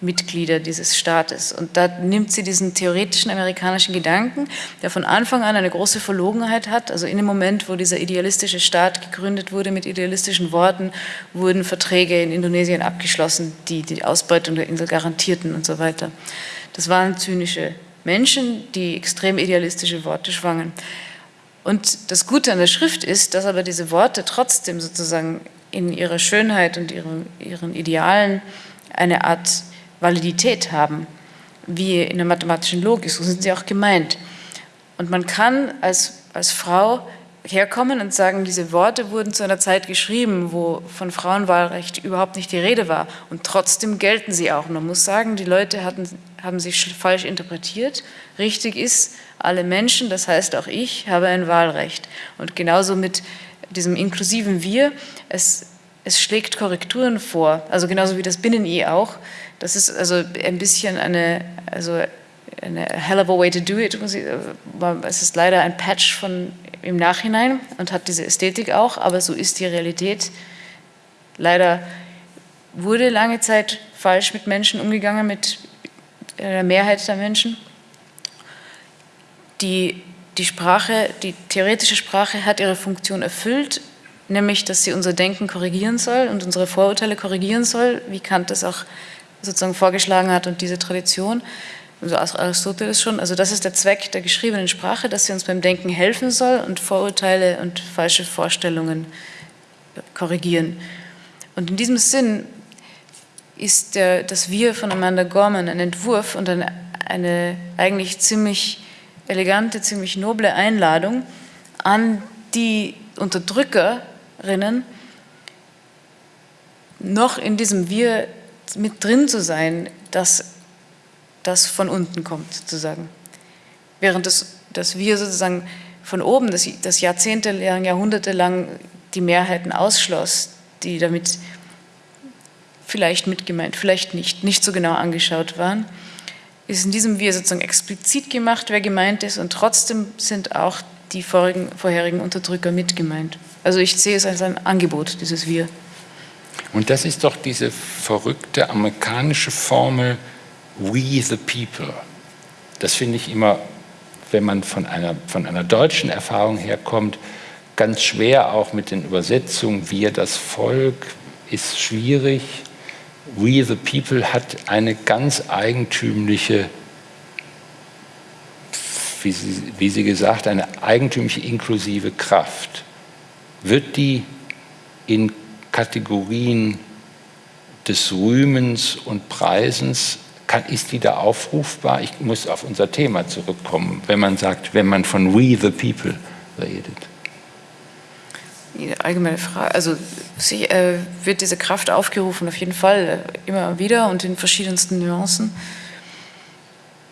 Speaker 2: Mitglieder dieses Staates. Und da nimmt sie diesen theoretischen amerikanischen Gedanken, der von Anfang an eine große Verlogenheit hat. Also in dem Moment, wo dieser idealistische Staat gegründet wurde mit idealistischen Worten, wurden Verträge in Indonesien abgeschlossen, die die Ausbeutung der Insel garantierten und so weiter. Das waren zynische Menschen, die extrem idealistische Worte schwangen. Und das Gute an der Schrift ist, dass aber diese Worte trotzdem sozusagen in ihrer Schönheit und ihren, ihren Idealen eine Art Validität haben, wie in der mathematischen Logik, so sind sie auch gemeint. Und man kann als, als Frau herkommen und sagen, diese Worte wurden zu einer Zeit geschrieben, wo von Frauenwahlrecht überhaupt nicht die Rede war. Und trotzdem gelten sie auch. man muss sagen, die Leute hatten, haben sie falsch interpretiert. Richtig ist, alle Menschen, das heißt auch ich, habe ein Wahlrecht. Und genauso mit diesem inklusiven Wir, es, es schlägt Korrekturen vor, also genauso wie das Binnen-I auch. Das ist also ein bisschen eine, also eine hell of a way to do it. Es ist leider ein Patch von im Nachhinein und hat diese Ästhetik auch, aber so ist die Realität. Leider wurde lange Zeit falsch mit Menschen umgegangen, mit der Mehrheit der Menschen. Die, die Sprache, die theoretische Sprache hat ihre Funktion erfüllt, nämlich, dass sie unser Denken korrigieren soll und unsere Vorurteile korrigieren soll, wie Kant das auch sozusagen vorgeschlagen hat und diese Tradition also Aristoteles schon, also das ist der Zweck der geschriebenen Sprache, dass sie uns beim Denken helfen soll und Vorurteile und falsche Vorstellungen korrigieren. Und in diesem Sinn ist der, das Wir von Amanda Gorman ein Entwurf und eine, eine eigentlich ziemlich elegante, ziemlich noble Einladung an die Unterdrückerinnen, noch in diesem Wir mit drin zu sein, dass das von unten kommt, sozusagen. Während das, das wir sozusagen von oben, das, das jahrzehntelang, jahrhundertelang die Mehrheiten ausschloss, die damit vielleicht mitgemeint, vielleicht nicht, nicht so genau angeschaut waren, ist in diesem Wir sozusagen explizit gemacht, wer gemeint ist und trotzdem sind auch die vorigen, vorherigen Unterdrücker mitgemeint. Also ich sehe es als ein Angebot, dieses Wir.
Speaker 1: Und das ist doch diese verrückte amerikanische Formel, We the People. Das finde ich immer, wenn man von einer, von einer deutschen Erfahrung herkommt, ganz schwer auch mit den Übersetzungen. Wir das Volk ist schwierig. We the People hat eine ganz eigentümliche, wie sie, wie sie gesagt, eine eigentümliche inklusive Kraft. Wird die in Kategorien des Rühmens und Preisens kann, ist die da aufrufbar? Ich muss auf unser Thema zurückkommen, wenn man sagt, wenn man von We the People redet.
Speaker 2: Allgemeine Frage, also sie, äh, wird diese Kraft aufgerufen, auf jeden Fall äh, immer wieder und in verschiedensten Nuancen.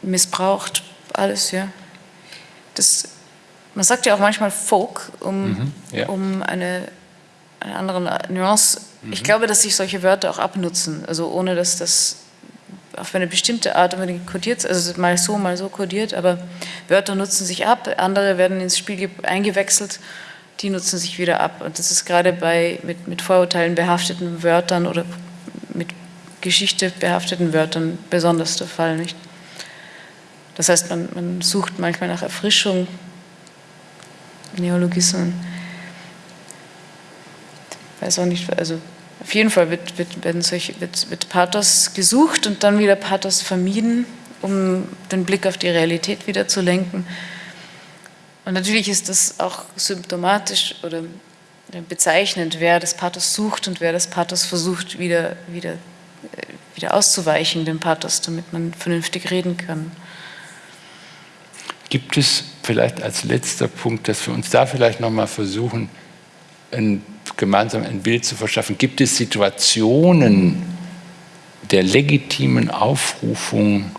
Speaker 2: Missbraucht, alles, ja. Das, man sagt ja auch manchmal Folk, um, mhm, ja. um eine, eine andere Nuance. Mhm. Ich glaube, dass sich solche Wörter auch abnutzen, also ohne dass das auf eine bestimmte Art unbedingt kodiert, also mal so, mal so kodiert, aber Wörter nutzen sich ab, andere werden ins Spiel eingewechselt, die nutzen sich wieder ab. Und das ist gerade bei mit, mit Vorurteilen behafteten Wörtern oder mit Geschichte behafteten Wörtern besonders der Fall. Nicht? Das heißt, man, man sucht manchmal nach Erfrischung, Neologismen. Weiß auch nicht, also auf jeden Fall wird, wird, werden solche, wird, wird Pathos gesucht und dann wieder Pathos vermieden, um den Blick auf die Realität wieder zu lenken. Und natürlich ist das auch symptomatisch oder bezeichnend, wer das Pathos sucht und wer das Pathos versucht, wieder, wieder, äh, wieder auszuweichen, dem Pathos, damit man vernünftig reden kann.
Speaker 1: Gibt es vielleicht als letzter Punkt, dass wir uns da vielleicht nochmal versuchen, ein gemeinsam ein Bild zu verschaffen. Gibt es Situationen der legitimen Aufrufung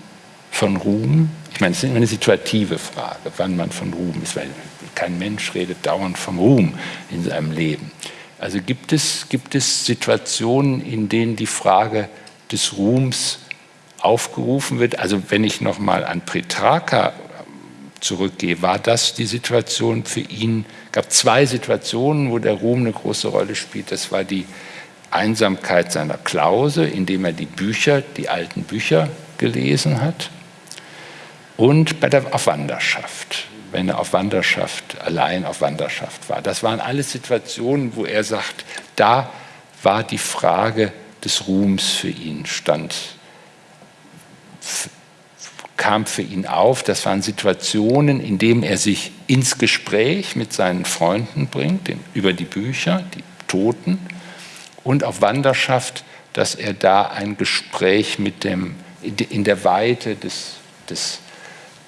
Speaker 1: von Ruhm? Ich meine, es ist immer eine situative Frage, wann man von Ruhm ist, weil kein Mensch redet dauernd vom Ruhm in seinem Leben. Also gibt es, gibt es Situationen, in denen die Frage des Ruhms aufgerufen wird? Also wenn ich nochmal an Petrarca zurückgehe, war das die Situation für ihn? Gab zwei Situationen, wo der Ruhm eine große Rolle spielt. Das war die Einsamkeit seiner Klause, indem er die Bücher, die alten Bücher gelesen hat, und bei der auf Wanderschaft, wenn er auf Wanderschaft, allein auf Wanderschaft war. Das waren alles Situationen, wo er sagt, da war die Frage des Ruhms für ihn, stand kam für ihn auf. Das waren Situationen, in denen er sich ins Gespräch mit seinen Freunden bringt, über die Bücher, die Toten, und auf Wanderschaft, dass er da ein Gespräch mit dem, in der Weite des, des,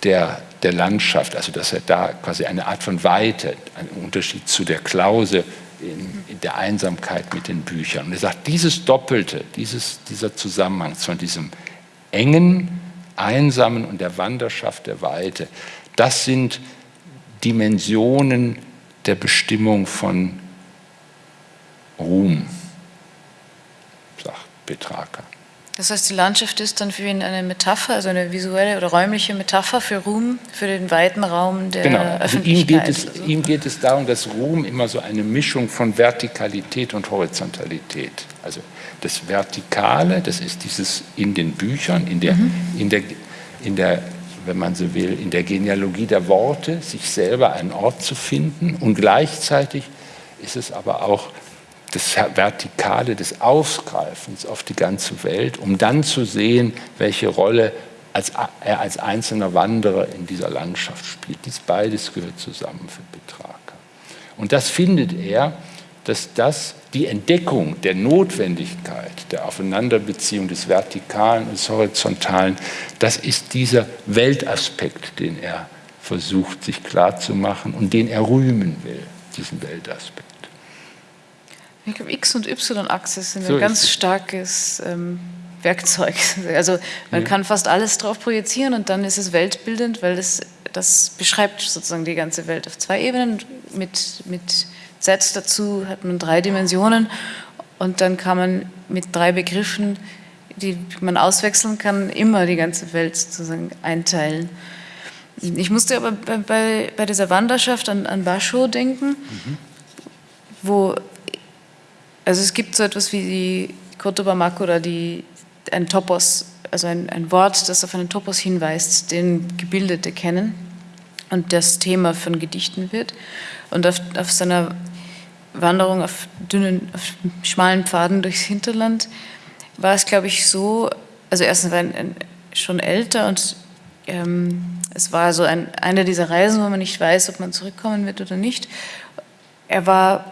Speaker 1: der, der Landschaft, also dass er da quasi eine Art von Weite, einen Unterschied zu der Klause in, in der Einsamkeit mit den Büchern. Und er sagt, dieses Doppelte, dieses, dieser Zusammenhang von diesem engen, Einsamen und der Wanderschaft der Weite. Das sind Dimensionen der Bestimmung von Ruhm, sagt Petrarca.
Speaker 2: Das heißt, die Landschaft ist dann für ihn eine Metapher, also eine visuelle oder räumliche Metapher für Ruhm, für den weiten Raum der
Speaker 1: genau. Also
Speaker 2: Öffentlichkeit.
Speaker 1: Ihm geht, es, also. ihm geht es darum, dass Ruhm immer so eine Mischung von Vertikalität und Horizontalität. Also das Vertikale, das ist dieses in den Büchern, in der, mhm. in der, in der wenn man so will, in der Genealogie der Worte, sich selber einen Ort zu finden. Und gleichzeitig ist es aber auch das Vertikale des Ausgreifens auf die ganze Welt, um dann zu sehen, welche Rolle als, er als einzelner Wanderer in dieser Landschaft spielt. Dies beides gehört zusammen für Petrarca. Und das findet er, dass das die Entdeckung der Notwendigkeit der Aufeinanderbeziehung des Vertikalen und des Horizontalen, das ist dieser Weltaspekt, den er versucht sich klarzumachen und den er rühmen will, diesen Weltaspekt.
Speaker 2: Ich glaube, X- und Y-Achse sind so ein ganz starkes ähm, Werkzeug. (laughs) Also man ja. kann fast alles drauf projizieren und dann ist es weltbildend, weil das, das beschreibt sozusagen die ganze Welt auf zwei Ebenen. Mit, mit Z dazu hat man drei Dimensionen und dann kann man mit drei Begriffen, die man auswechseln kann, immer die ganze Welt sozusagen einteilen. Ich musste aber bei, bei, bei dieser Wanderschaft an, an Basho denken, mhm. wo also es gibt so etwas wie die Kotobamak oder die, ein Topos, also ein, ein Wort, das auf einen Topos hinweist, den Gebildete kennen und das Thema von Gedichten wird. Und auf, auf seiner Wanderung auf dünnen, auf schmalen Pfaden durchs Hinterland war es, glaube ich, so, also erstens war er schon älter und ähm, es war so ein, eine dieser Reisen, wo man nicht weiß, ob man zurückkommen wird oder nicht. Er war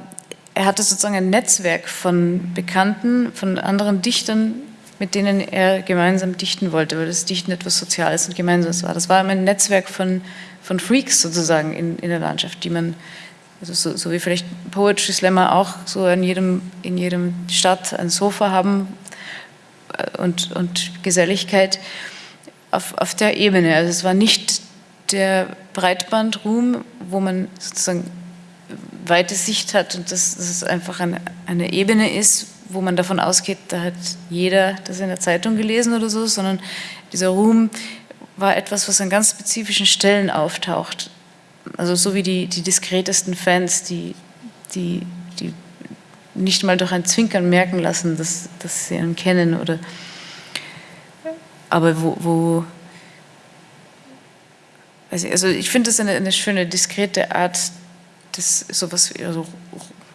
Speaker 2: er hatte sozusagen ein Netzwerk von Bekannten, von anderen Dichtern, mit denen er gemeinsam dichten wollte, weil das Dichten etwas Soziales und Gemeinsames war. Das war ein Netzwerk von, von Freaks sozusagen in, in der Landschaft, die man, also so, so wie vielleicht Poetry Slammer auch so in jedem, in jedem Stadt ein Sofa haben äh, und, und Geselligkeit auf, auf der Ebene. Also es war nicht der Breitbandruhm, wo man sozusagen weite Sicht hat und dass, dass es einfach eine, eine Ebene ist, wo man davon ausgeht, da hat jeder das in der Zeitung gelesen oder so, sondern dieser Ruhm war etwas, was an ganz spezifischen Stellen auftaucht. Also so wie die, die diskretesten Fans, die, die, die nicht mal durch ein Zwinkern merken lassen, dass, dass sie ihn kennen oder aber wo, wo also ich finde das eine, eine schöne, diskrete Art das sowas, also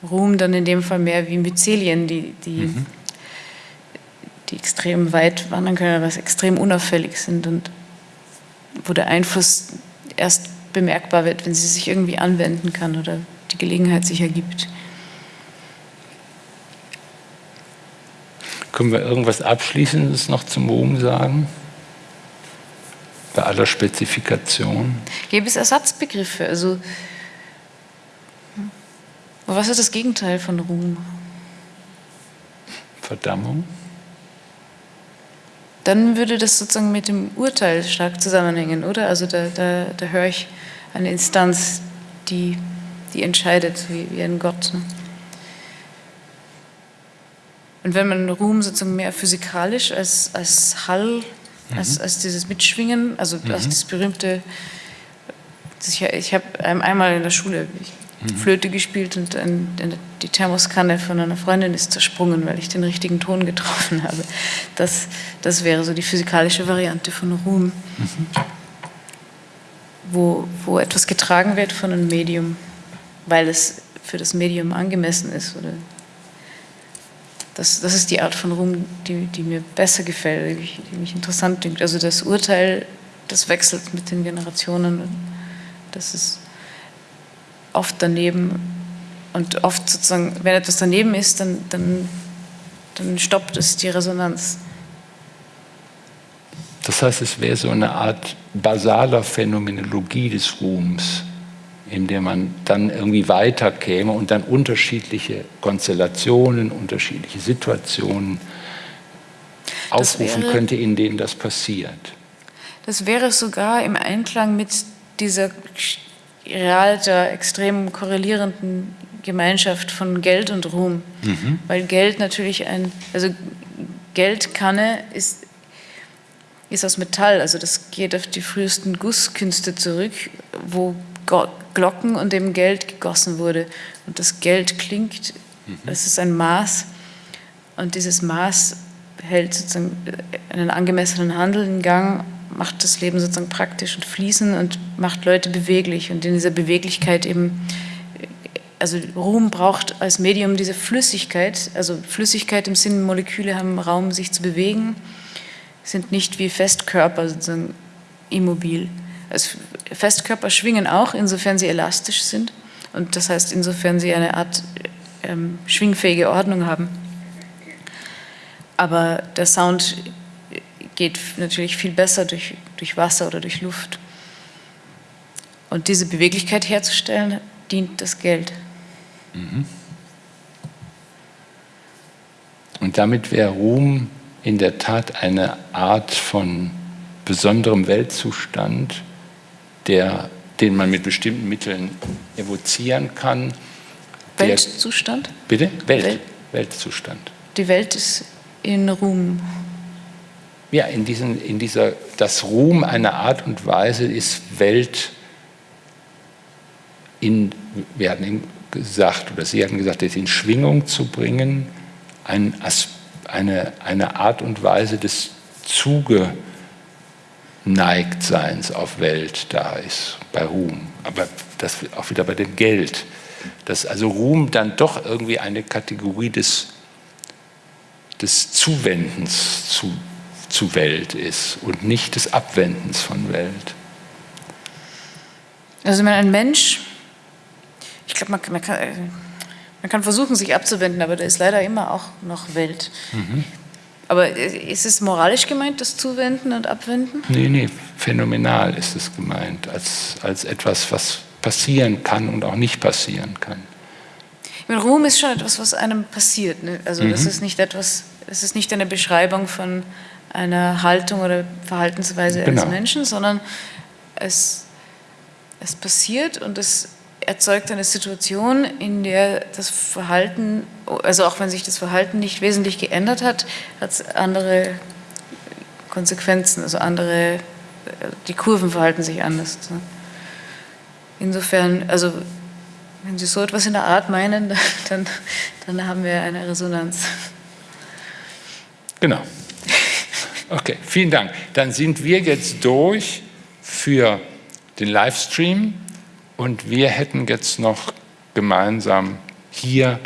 Speaker 2: Ruhm dann in dem Fall mehr wie Myzelien, die, die, mhm. die extrem weit wandern können, was extrem unauffällig sind und wo der Einfluss erst bemerkbar wird, wenn sie sich irgendwie anwenden kann oder die Gelegenheit sich ergibt.
Speaker 1: Können wir irgendwas Abschließendes noch zum Ruhm sagen? Bei aller Spezifikation?
Speaker 2: Gäbe es Ersatzbegriffe? Also aber was ist das Gegenteil von Ruhm?
Speaker 1: Verdammung.
Speaker 2: Dann würde das sozusagen mit dem Urteil stark zusammenhängen, oder? Also da, da, da höre ich eine Instanz, die, die entscheidet, wie, wie ein Gott. Ne? Und wenn man Ruhm sozusagen mehr physikalisch als, als Hall, mhm. als, als dieses Mitschwingen, also mhm. als das berühmte, ich, ich habe einmal in der Schule, ich. Flöte gespielt und ein, die Thermoskanne von einer Freundin ist zersprungen, weil ich den richtigen Ton getroffen habe. Das, das wäre so die physikalische Variante von Ruhm, mhm. wo, wo etwas getragen wird von einem Medium, weil es für das Medium angemessen ist. Oder das, das ist die Art von Ruhm, die, die mir besser gefällt, die, mich interessant dünkt. Also das Urteil, das wechselt mit den Generationen. Das ist oft daneben. Und oft sozusagen, wenn etwas daneben ist, dann, dann, dann stoppt es die Resonanz.
Speaker 1: Das heißt, es wäre so eine Art basaler Phänomenologie des Ruhms, in der man dann irgendwie weiterkäme und dann unterschiedliche Konstellationen, unterschiedliche Situationen aufrufen wäre, könnte, in denen das passiert.
Speaker 2: Das wäre sogar im Einklang mit dieser real der extrem korrelierenden Gemeinschaft von Geld und Ruhm. Mhm. Weil Geld natürlich ein, also Geldkanne ist, ist aus Metall, also das geht auf die frühesten Gusskünste zurück, wo Glocken und dem Geld gegossen wurde. Und das Geld klingt, mhm. das ist ein Maß. Und dieses Maß hält sozusagen einen angemessenen Handel in Gang, macht das Leben sozusagen praktisch und fließend und macht Leute beweglich. Und in dieser Beweglichkeit eben, also Ruhm braucht als Medium diese Flüssigkeit, also Flüssigkeit im Sinne, Moleküle haben Raum, sich zu bewegen, sind nicht wie Festkörper sozusagen immobil. Also Festkörper schwingen auch, insofern sie elastisch sind und das heißt, insofern sie eine Art ähm, schwingfähige Ordnung haben. Aber der Sound geht natürlich viel besser durch, durch Wasser oder durch Luft. Und diese Beweglichkeit herzustellen, dient das Geld. Mhm.
Speaker 1: Und damit wäre Ruhm in der Tat eine Art von besonderem Weltzustand, der, den man mit bestimmten Mitteln evozieren kann.
Speaker 2: Weltzustand?
Speaker 1: Bitte? Welt. Welt. Weltzustand.
Speaker 2: Die Welt ist in Ruhm.
Speaker 1: Ja, in, diesen, in dieser, das Ruhm einer Art und Weise ist Welt in, wir hatten gesagt, oder Sie hatten gesagt, in Schwingung zu bringen, ein, eine, eine Art und Weise des Zuge Neigtseins auf Welt da ist, bei Ruhm. Aber das auch wieder bei dem Geld. Dass also Ruhm dann doch irgendwie eine Kategorie des, des Zuwendens zu, zu Welt ist und nicht des Abwendens von Welt.
Speaker 2: Also wenn ein Mensch, ich glaube, man, man, kann, man kann versuchen, sich abzuwenden, aber da ist leider immer auch noch Welt. Mhm. Aber ist es moralisch gemeint, das Zuwenden und Abwenden?
Speaker 1: Nee, nee, phänomenal ist es gemeint, als, als etwas, was passieren kann und auch nicht passieren kann.
Speaker 2: Ich meine, Ruhm ist schon etwas, was einem passiert. Ne? Also mhm. das ist nicht etwas, es ist nicht eine Beschreibung von einer Haltung oder Verhaltensweise genau. eines Menschen, sondern es, es passiert und es erzeugt eine Situation, in der das Verhalten, also auch wenn sich das Verhalten nicht wesentlich geändert hat, hat es andere Konsequenzen, also andere, die Kurven verhalten sich anders. Insofern, also wenn Sie so etwas in der Art meinen, (laughs) dann, dann haben wir eine Resonanz.
Speaker 1: Genau. Okay, vielen Dank. Dann sind wir jetzt durch für den Livestream. Und wir hätten jetzt noch gemeinsam hier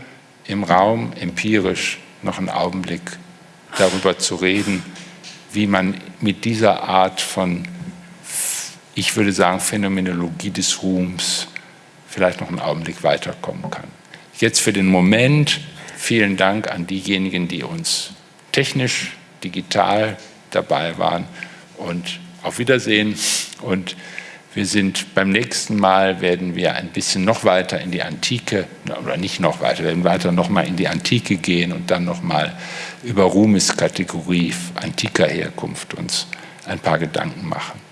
Speaker 1: im Raum empirisch noch einen Augenblick darüber zu reden, wie man mit dieser Art von, ich würde sagen, Phänomenologie des Ruhms vielleicht noch einen Augenblick weiterkommen kann. Jetzt für den Moment vielen Dank an diejenigen, die uns technisch, digital dabei waren und auf Wiedersehen und wir sind beim nächsten Mal werden wir ein bisschen noch weiter in die Antike oder nicht noch weiter, werden weiter noch mal in die Antike gehen und dann noch mal über Ruhmeskategorie antiker Herkunft uns ein paar Gedanken machen.